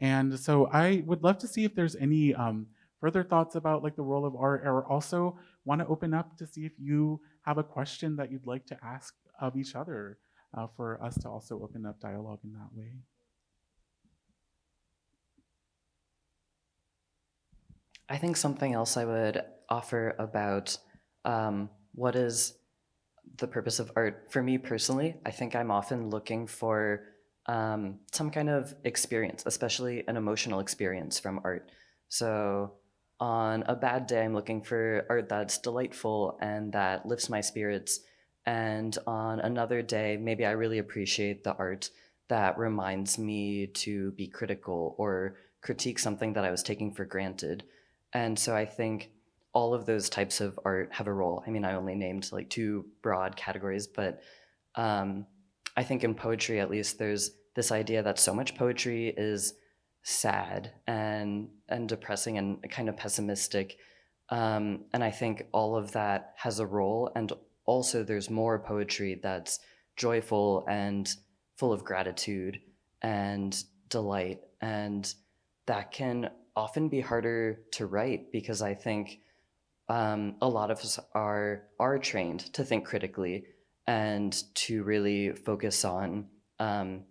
And so I would love to see if there's any um, further thoughts about like the role of art or also want to open up to see if you have a question that you'd like to ask of each other uh, for us to also open up dialogue in that way. I think something else I would offer about um, what is the purpose of art for me personally i think i'm often looking for um, some kind of experience especially an emotional experience from art. So on a bad day i'm looking for art that's delightful and that lifts my spirits. And on another day maybe i really appreciate the art that reminds me to be critical or critique something that i was taking for granted. And so i think all of those types of art have a role. I mean, I only named like two broad categories, but um, I think in poetry, at least, there's this idea that so much poetry is sad and and depressing and kind of pessimistic. Um, and I think all of that has a role. And also, there's more poetry that's joyful and full of gratitude and delight. And that can often be harder to write because I think um, a lot of us are are trained to think critically and to really focus on um,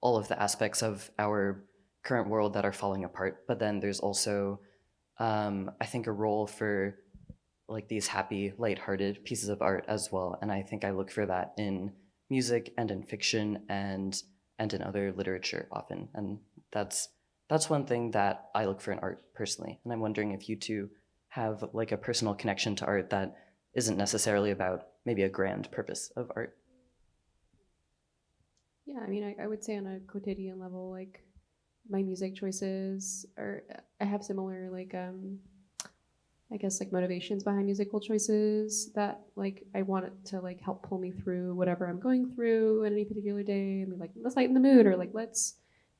all of the aspects of our current world that are falling apart. But then there's also, um, I think, a role for like these happy, lighthearted pieces of art as well. And I think I look for that in music and in fiction and and in other literature often. And that's that's one thing that I look for in art personally. And I'm wondering if you two have like a personal connection to art that isn't necessarily about maybe a grand purpose of art. Yeah, I mean, I, I would say on a quotidian level, like my music choices are, I have similar like, um, I guess like motivations behind musical choices that like I want it to like help pull me through whatever I'm going through in any particular day and be like, let's lighten the mood or like let's,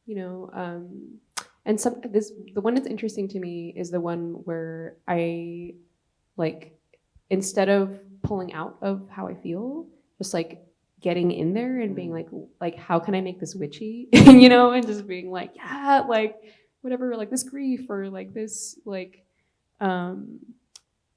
you know, um, and some this the one that's interesting to me is the one where I like instead of pulling out of how I feel, just like getting in there and being like like how can I make this witchy, you know, and just being like yeah, like whatever, like this grief or like this like um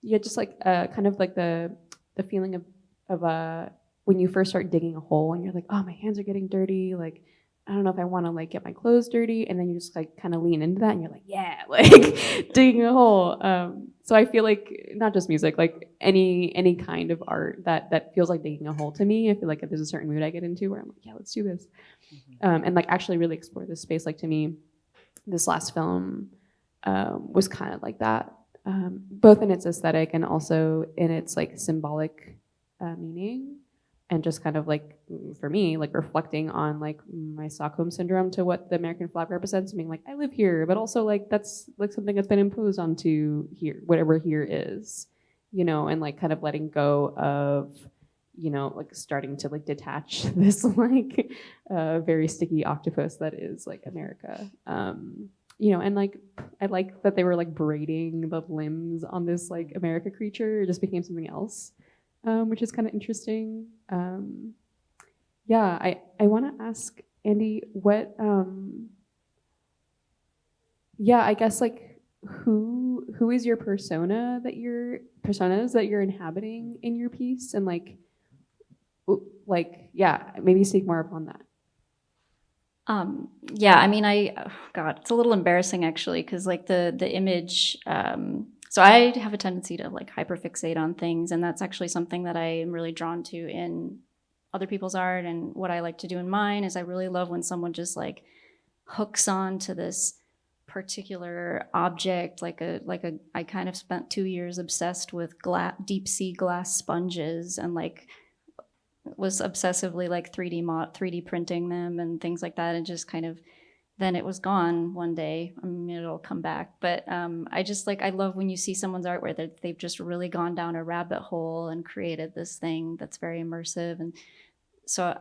yeah, just like uh kind of like the the feeling of of uh when you first start digging a hole and you're like, oh my hands are getting dirty, like I don't know if I want to like get my clothes dirty, and then you just like kind of lean into that, and you're like, yeah, like digging a hole. Um, so I feel like not just music, like any any kind of art that that feels like digging a hole to me. I feel like if there's a certain mood I get into where I'm like, yeah, let's do this, um, and like actually really explore this space. Like to me, this last film um, was kind of like that, um, both in its aesthetic and also in its like symbolic uh, meaning and just kind of like mm, for me like reflecting on like my stockholm syndrome to what the american flag represents being like i live here but also like that's like something that's been imposed onto here whatever here is you know and like kind of letting go of you know like starting to like detach this like uh, very sticky octopus that is like america. Um you know and like i like that they were like braiding the limbs on this like america creature. It just became something else um, which is kind of interesting. Um, yeah, I, I want to ask Andy what, um, yeah, I guess like who who is your persona that you're personas that you're inhabiting in your piece and like like yeah maybe speak more upon that Um, yeah, I mean, I, oh, God, it's a little embarrassing actually, because like the the image. Um, so I have a tendency to like hyperfixate on things, and that's actually something that I am really drawn to in other people's art. And what I like to do in mine is I really love when someone just like hooks on to this particular object like a like a i kind of spent two years obsessed with deep sea glass sponges and like was obsessively like 3D mod 3D printing them and things like that and just kind of then it was gone one day. I mean it'll come back. But um, I just like I love when you see someone's art where they've just really gone down a rabbit hole and created this thing that's very immersive and so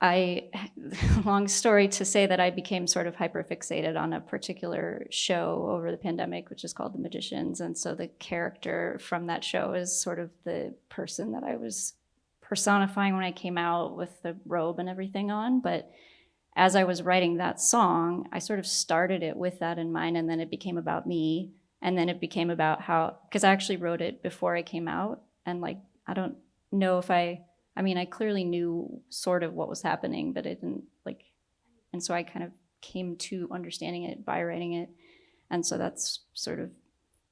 I long story to say that I became sort of hyperfixated on a particular show over the pandemic, which is called The Magicians. And so the character from that show is sort of the person that I was personifying when I came out with the robe and everything on. But as I was writing that song, I sort of started it with that in mind, and then it became about me. And then it became about how, because I actually wrote it before I came out. And like, I don't know if I, I mean, I clearly knew sort of what was happening, but it didn't like, and so I kind of came to understanding it by writing it. And so that's sort of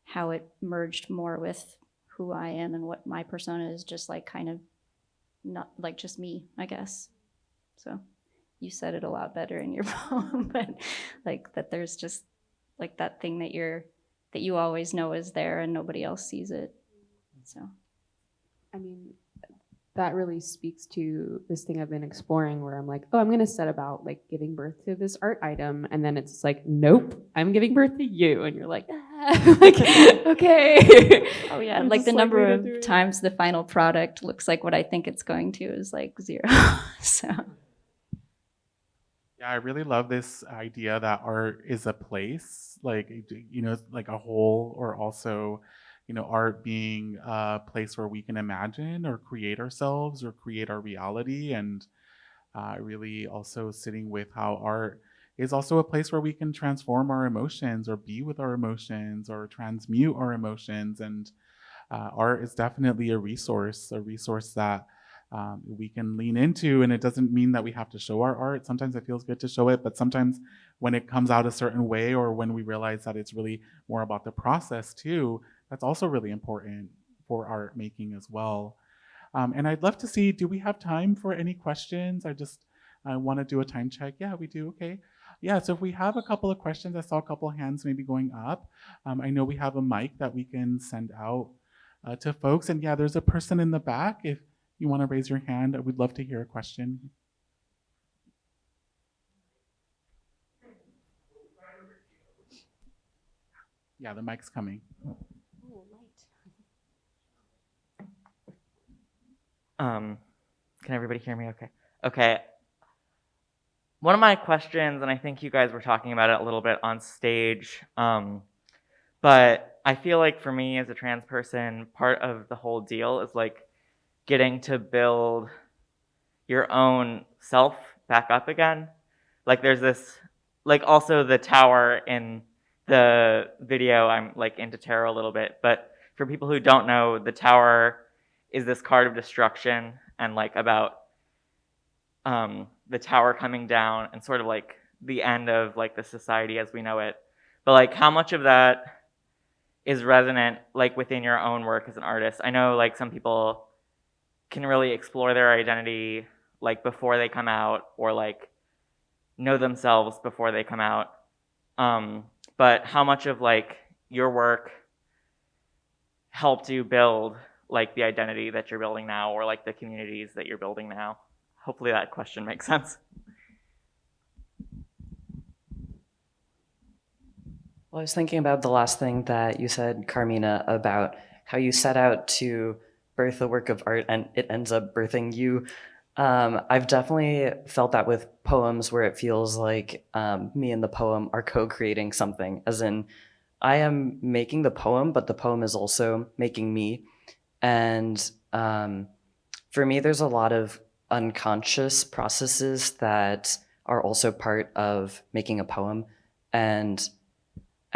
how it merged more with who I am and what my persona is, just like kind of not like just me, I guess. So you said it a lot better in your poem, but like that there's just like that thing that you're that you always know is there and nobody else sees it. So I mean, that really speaks to this thing I've been exploring where I'm like, oh, I'm going to set about like giving birth to this art item. And then it's like, nope, I'm giving birth to you. And you're like, ah, like okay. Oh yeah, I'm like the number of times the final product looks like what I think it's going to is like zero. so Yeah, I really love this idea that art is a place, like you know, like a whole, or also, you know, art being a place where we can imagine or create ourselves or create our reality, and uh, really also sitting with how art is also a place where we can transform our emotions or be with our emotions or transmute our emotions, and uh, art is definitely a resource, a resource that um, we can lean into. And it doesn't mean that we have to show our art. Sometimes it feels good to show it, but sometimes when it comes out a certain way or when we realize that it's really more about the process too, that's also really important for art making as well. Um, and I'd love to see, do we have time for any questions? I just I want to do a time check. Yeah, we do. Okay. Yeah, so if we have a couple of questions, I saw a couple of hands maybe going up. Um, I know we have a mic that we can send out uh, to folks. And yeah, there's a person in the back. If you want to raise your hand, I would love to hear a question. Yeah, the mic's coming. Um, can everybody hear me? Okay. Okay. one of my questions, and I think you guys were talking about it a little bit on stage, um, but I feel like for me as a trans person, part of the whole deal is like getting to build your own self back up again. Like there's this, like also the tower in the video, I'm like into tarot a little bit, but for people who don't know, the tower is this card of destruction and like about um, the tower coming down and sort of like the end of like the society as we know it. But like how much of that is resonant like within your own work as an artist? I know like some people can really explore their identity like before they come out or like know themselves before they come out. Um, but how much of like your work helped you build like the identity that you're building now or like the communities that you're building now? Hopefully that question makes sense. Well, I was thinking about the last thing that you said, Carmina, about how you set out to birth a work of art and it ends up birthing you. Um, I've definitely felt that with poems where it feels like um, me and the poem are co-creating something, as in I am making the poem, but the poem is also making me. And um, for me, there's a lot of unconscious processes that are also part of making a poem. And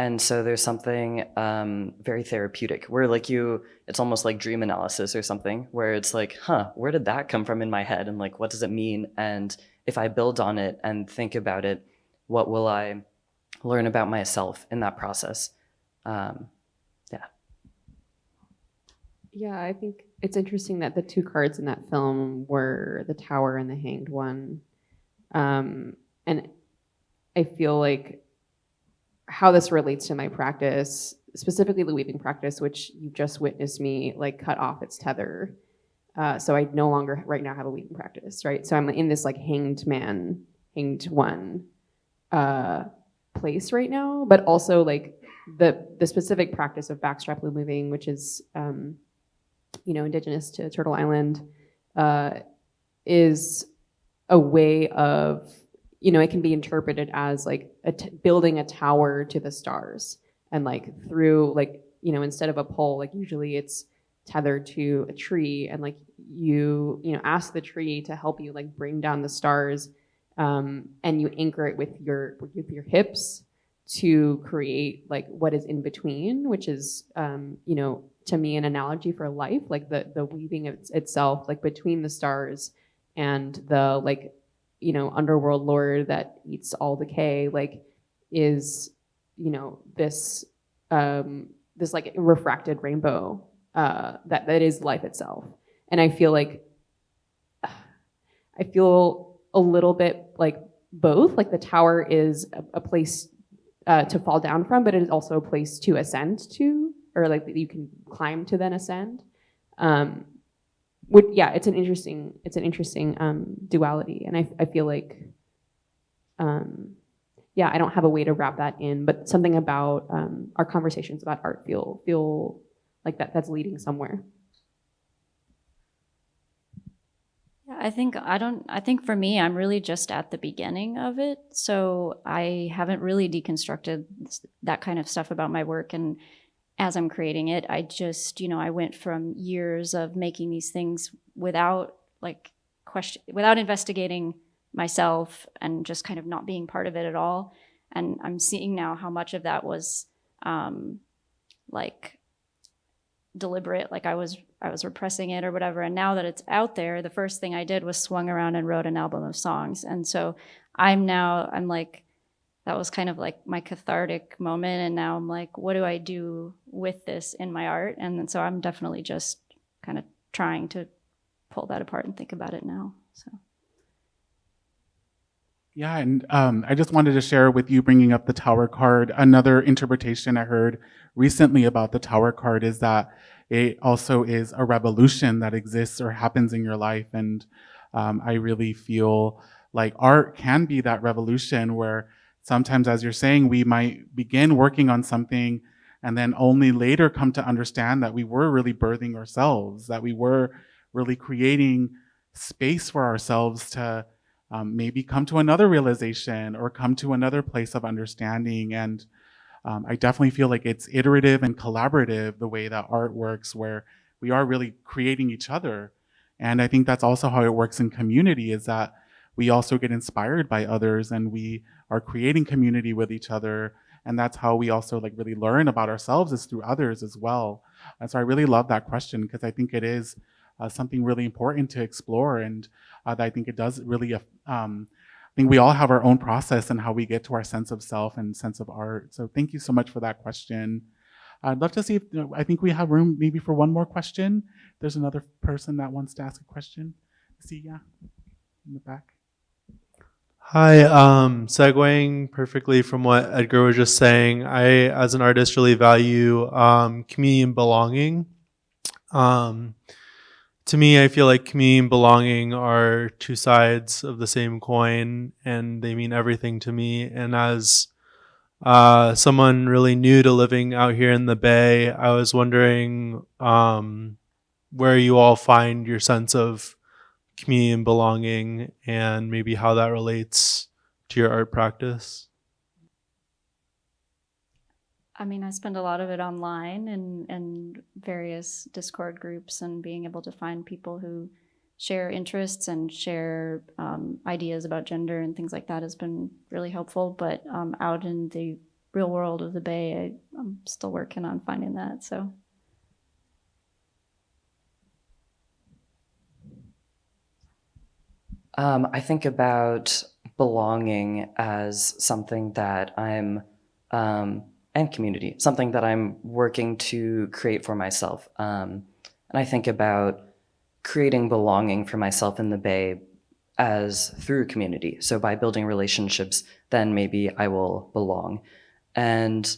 and so there's something um, very therapeutic where like you, it's almost like dream analysis or something where it's like, huh, where did that come from in my head? And like, what does it mean? And if I build on it and think about it, what will I learn about myself in that process? Um, yeah. Yeah, I think it's interesting that the two cards in that film were the tower and the hanged one. Um, and I feel like how this relates to my practice, specifically the weaving practice, which you just witnessed me like cut off its tether. Uh, so I no longer right now have a weaving practice, right? So I'm in this like hanged man, hanged one uh, place right now, but also like the the specific practice of backstrap loom weaving, which is um, you know indigenous to Turtle Island, uh, is a way of you know, it can be interpreted as like a building a tower to the stars. And like through like, you know, instead of a pole, like usually it's tethered to a tree. And like you, you know, ask the tree to help you like bring down the stars um, and you anchor it with your, with your hips to create like what is in between, which is, um, you know, to me an analogy for life, like the, the weaving of itself, like between the stars and the like you know, underworld lord that eats all decay, like is, you know, this um, this like refracted rainbow uh, that that is life itself. And I feel like I feel a little bit like both. Like the tower is a, a place uh, to fall down from, but it is also a place to ascend to, or like that you can climb to then ascend. Um, would yeah, it's an interesting it's an interesting um, duality, and I I feel like um, yeah, I don't have a way to wrap that in, but something about um, our conversations about art feel feel like that that's leading somewhere. Yeah, I think I don't I think for me I'm really just at the beginning of it. So I haven't really deconstructed that kind of stuff about my work and as I'm creating it, I just, you know, I went from years of making these things without like question, without investigating myself and just kind of not being part of it at all. And I'm seeing now how much of that was um, like deliberate, like I was I was repressing it or whatever. And now that it's out there, the first thing I did was swung around and wrote an album of songs. And so I'm now I'm like that was kind of like my cathartic moment. And now I'm like, what do I do with this in my art? And so I'm definitely just kind of trying to pull that apart and think about it now. So. Yeah, and um, I just wanted to share with you bringing up the tower card. Another interpretation I heard recently about the tower card is that it also is a revolution that exists or happens in your life. And um, I really feel like art can be that revolution where sometimes, as you're saying, we might begin working on something and then only later come to understand that we were really birthing ourselves, that we were really creating space for ourselves to um, maybe come to another realization or come to another place of understanding. And um, I definitely feel like it's iterative and collaborative the way that art works, where we are really creating each other. And I think that's also how it works in community is that we also get inspired by others and we are creating community with each other. And that's how we also like really learn about ourselves is through others as well. And so I really love that question because I think it is uh, something really important to explore. And uh, I think it does really, um, I think we all have our own process and how we get to our sense of self and sense of art. So thank you so much for that question. I'd love to see if, you know, I think we have room maybe for one more question. There's another person that wants to ask a question. See, yeah, in the back. Hi, um, segueing perfectly from what Edgar was just saying, I, as an artist, really value um, community and belonging. Um, to me, I feel like community and belonging are two sides of the same coin, and they mean everything to me. And as uh, someone really new to living out here in the Bay, I was wondering um, where you all find your sense of community and belonging, and maybe how that relates to your art practice. I mean, I spend a lot of it online and and various Discord groups, and being able to find people who share interests and share um, ideas about gender and things like that has been really helpful. But um, out in the real world of the Bay, I, I'm still working on finding that. So. Um, I think about belonging as something that I'm um, and community, something that I'm working to create for myself. Um, and I think about creating belonging for myself in the Bay as through community. So by building relationships, then maybe I will belong. And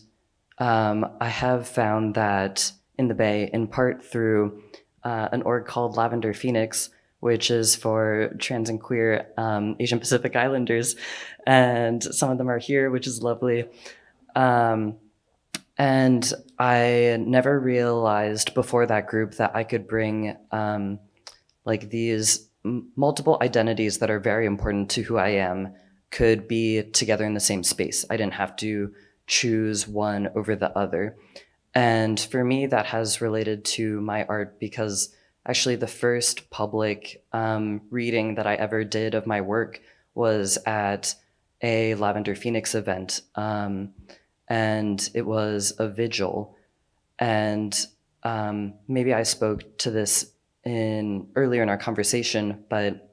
um, I have found that in the Bay, in part through uh, an org called Lavender Phoenix, which is for trans and queer um, Asian Pacific Islanders. And some of them are here, which is lovely. Um, and I never realized before that group that I could bring um, like these multiple identities that are very important to who I am could be together in the same space. I didn't have to choose one over the other. And for me, that has related to my art because actually the first public um, reading that I ever did of my work was at a Lavender Phoenix event. Um, and it was a vigil. And um, maybe I spoke to this in earlier in our conversation, but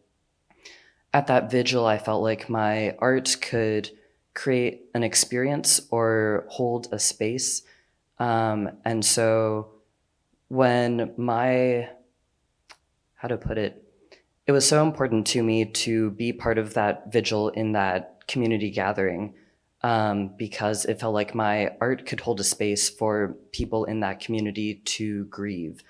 at that vigil, I felt like my art could create an experience or hold a space. Um, and so when my, how to put it, it was so important to me to be part of that vigil in that community gathering um, because it felt like my art could hold a space for people in that community to grieve.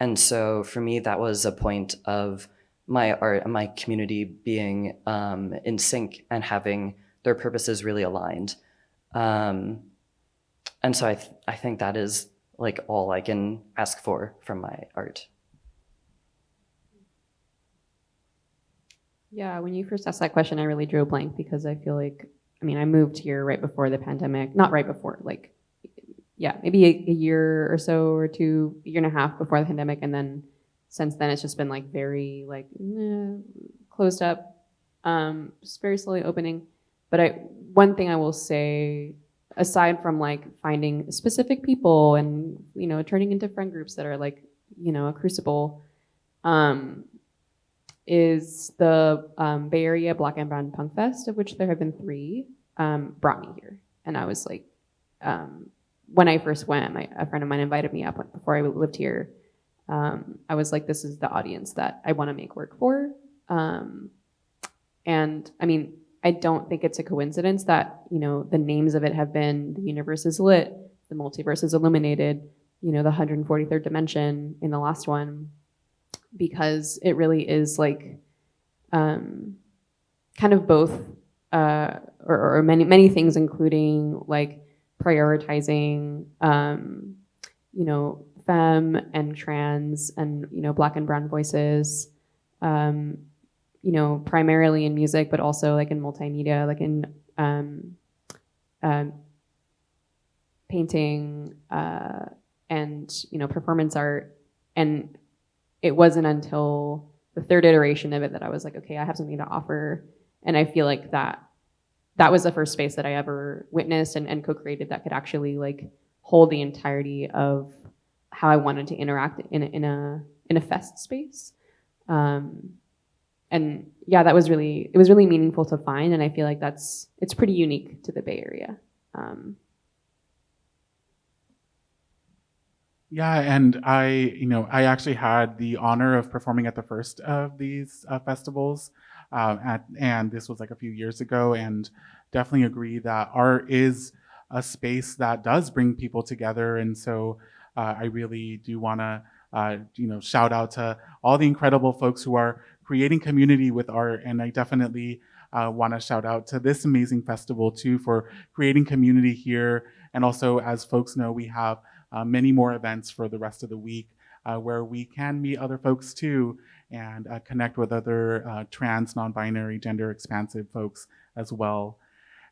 And so for me, that was a point of my art and my community being um, in sync and having their purposes really aligned. Um, and so I, th I think that is like all I can ask for from my art. Yeah, when you first asked that question, I really drew a blank because I feel like I mean, I moved here right before the pandemic, not right before, like, yeah, maybe a, a, year or so or two, year and a half before the pandemic. And then since then, it's just been like very like eh, closed up, um, just very slowly opening. But I, one thing I will say, aside from like finding specific people and, you know, turning into friend groups that are like, you know, a crucible, um, is the um, Bay Area Black and Brown Punk Fest, of which there have been three, um, brought me here. And I was like, um, when I first went, my, a friend of mine invited me up before I lived here. Um, I was like, this is the audience that I want to make work for. Um, and I mean, I don't think it's a coincidence that, you know, the names of it have been The Universe is Lit, The Multiverse is Illuminated, you know, the 143rd Dimension in the last one, because it really is like um, kind of both uh, or, or, many many things, including like prioritizing, um, you know, femme and trans and you know black and brown voices, um, you know, primarily in music, but also like in multimedia, like in um, um, painting uh, and you know performance art. And it wasn't until the third iteration of it that I was like, okay, I have something to offer, and I feel like that that was the first space that I ever witnessed and, and co-created that could actually like hold the entirety of how I wanted to interact in a, in a in a fest space. Um, and yeah, that was really it was really meaningful to find, and I feel like that's it's pretty unique to the Bay Area. Um, Yeah, and I, you know, I actually had the honor of performing at the first of these uh, festivals, uh, at, and this was like a few years ago, and definitely agree that art is a space that does bring people together, and so uh, I really do want to, uh, you know, shout out to all the incredible folks who are creating community with art, and I definitely uh, want to shout out to this amazing festival too for creating community here, and also as folks know, we have uh, many more events for the rest of the week uh, where we can meet other folks too and uh, connect with other uh, trans, non-binary, gender expansive folks as well.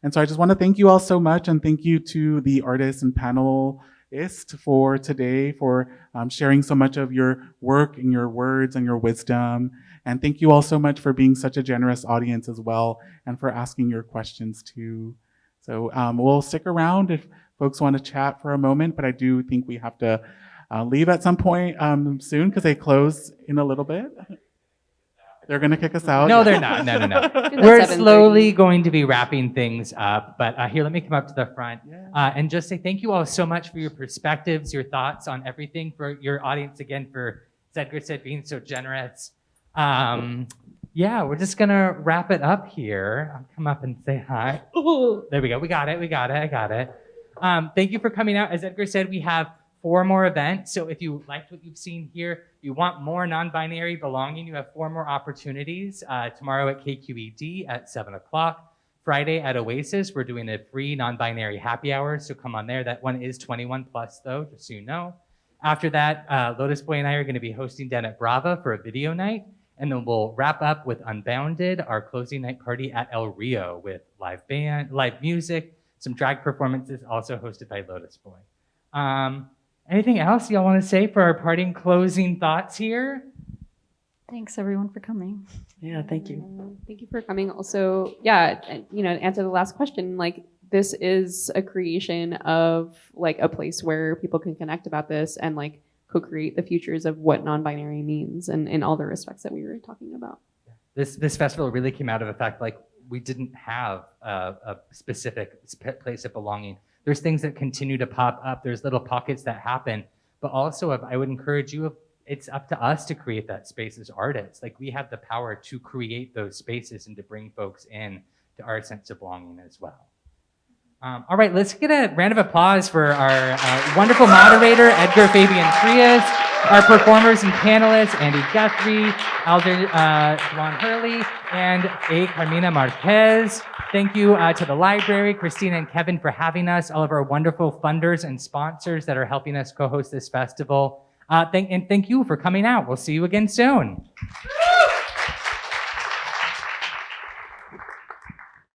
And so I just want to thank you all so much and thank you to the artists and panelists for today for um, sharing so much of your work and your words and your wisdom. And thank you all so much for being such a generous audience as well and for asking your questions too. So um, we'll stick around if folks want to chat for a moment, but I do think we have to uh, leave at some point um, soon because they close in a little bit. They're going to kick us out. No, they're not. No, no, no. We're slowly going to be wrapping things up. But uh, here, let me come up to the front uh, and just say thank you all so much for your perspectives, your thoughts on everything, for your audience again, for as Edgar said, being so generous. Um, yeah, we're just gonna wrap it up here. I'll come up and say hi. Ooh, there we go. We got it. We got it. I got it. Um, thank you for coming out. As Edgar said, we have four more events. So if you liked what you've seen here, you want more non-binary belonging, you have four more opportunities. Uh, tomorrow at KQED at 7 o'clock. Friday at Oasis, we're doing a free non-binary happy hour, so come on there. That one is 21 plus though, just so you know. After that, uh, Lotus Boy and I are gonna be hosting down at Brava for a video night. And then we'll wrap up with Unbounded, our closing night party at El Rio with live band, live music, some drag performances also hosted by Lotus Boy. Um, anything else y'all want to say for our parting closing thoughts here? Thanks everyone for coming. Yeah, thank you. Uh, Thank you for coming. Also, yeah, you know, to answer the last question, like this is a creation of like a place where people can connect about this and like co-create the futures of what non-binary means and in all the respects that we were talking about. This this festival really came out of the fact like we didn't have a, a specific sp- place of belonging. There's things that continue to pop up. There's little pockets that happen, but also I would encourage you. It's up to us to create that space as artists. Like we have the power to create those spaces and to bring folks in to our sense of belonging as well. Um, all right, let's get a round of applause for our uh, wonderful moderator, Edgar Fabian Frias, our performers and panelists, Andy Guthrie, Alder uh, Juan Hurley, and A. Carmina Marquez. Thank you uh, to the library, Christina and Kevin for having us, all of our wonderful funders and sponsors that are helping us co-host this festival. Uh, thank, and thank you for coming out. We'll see you again soon.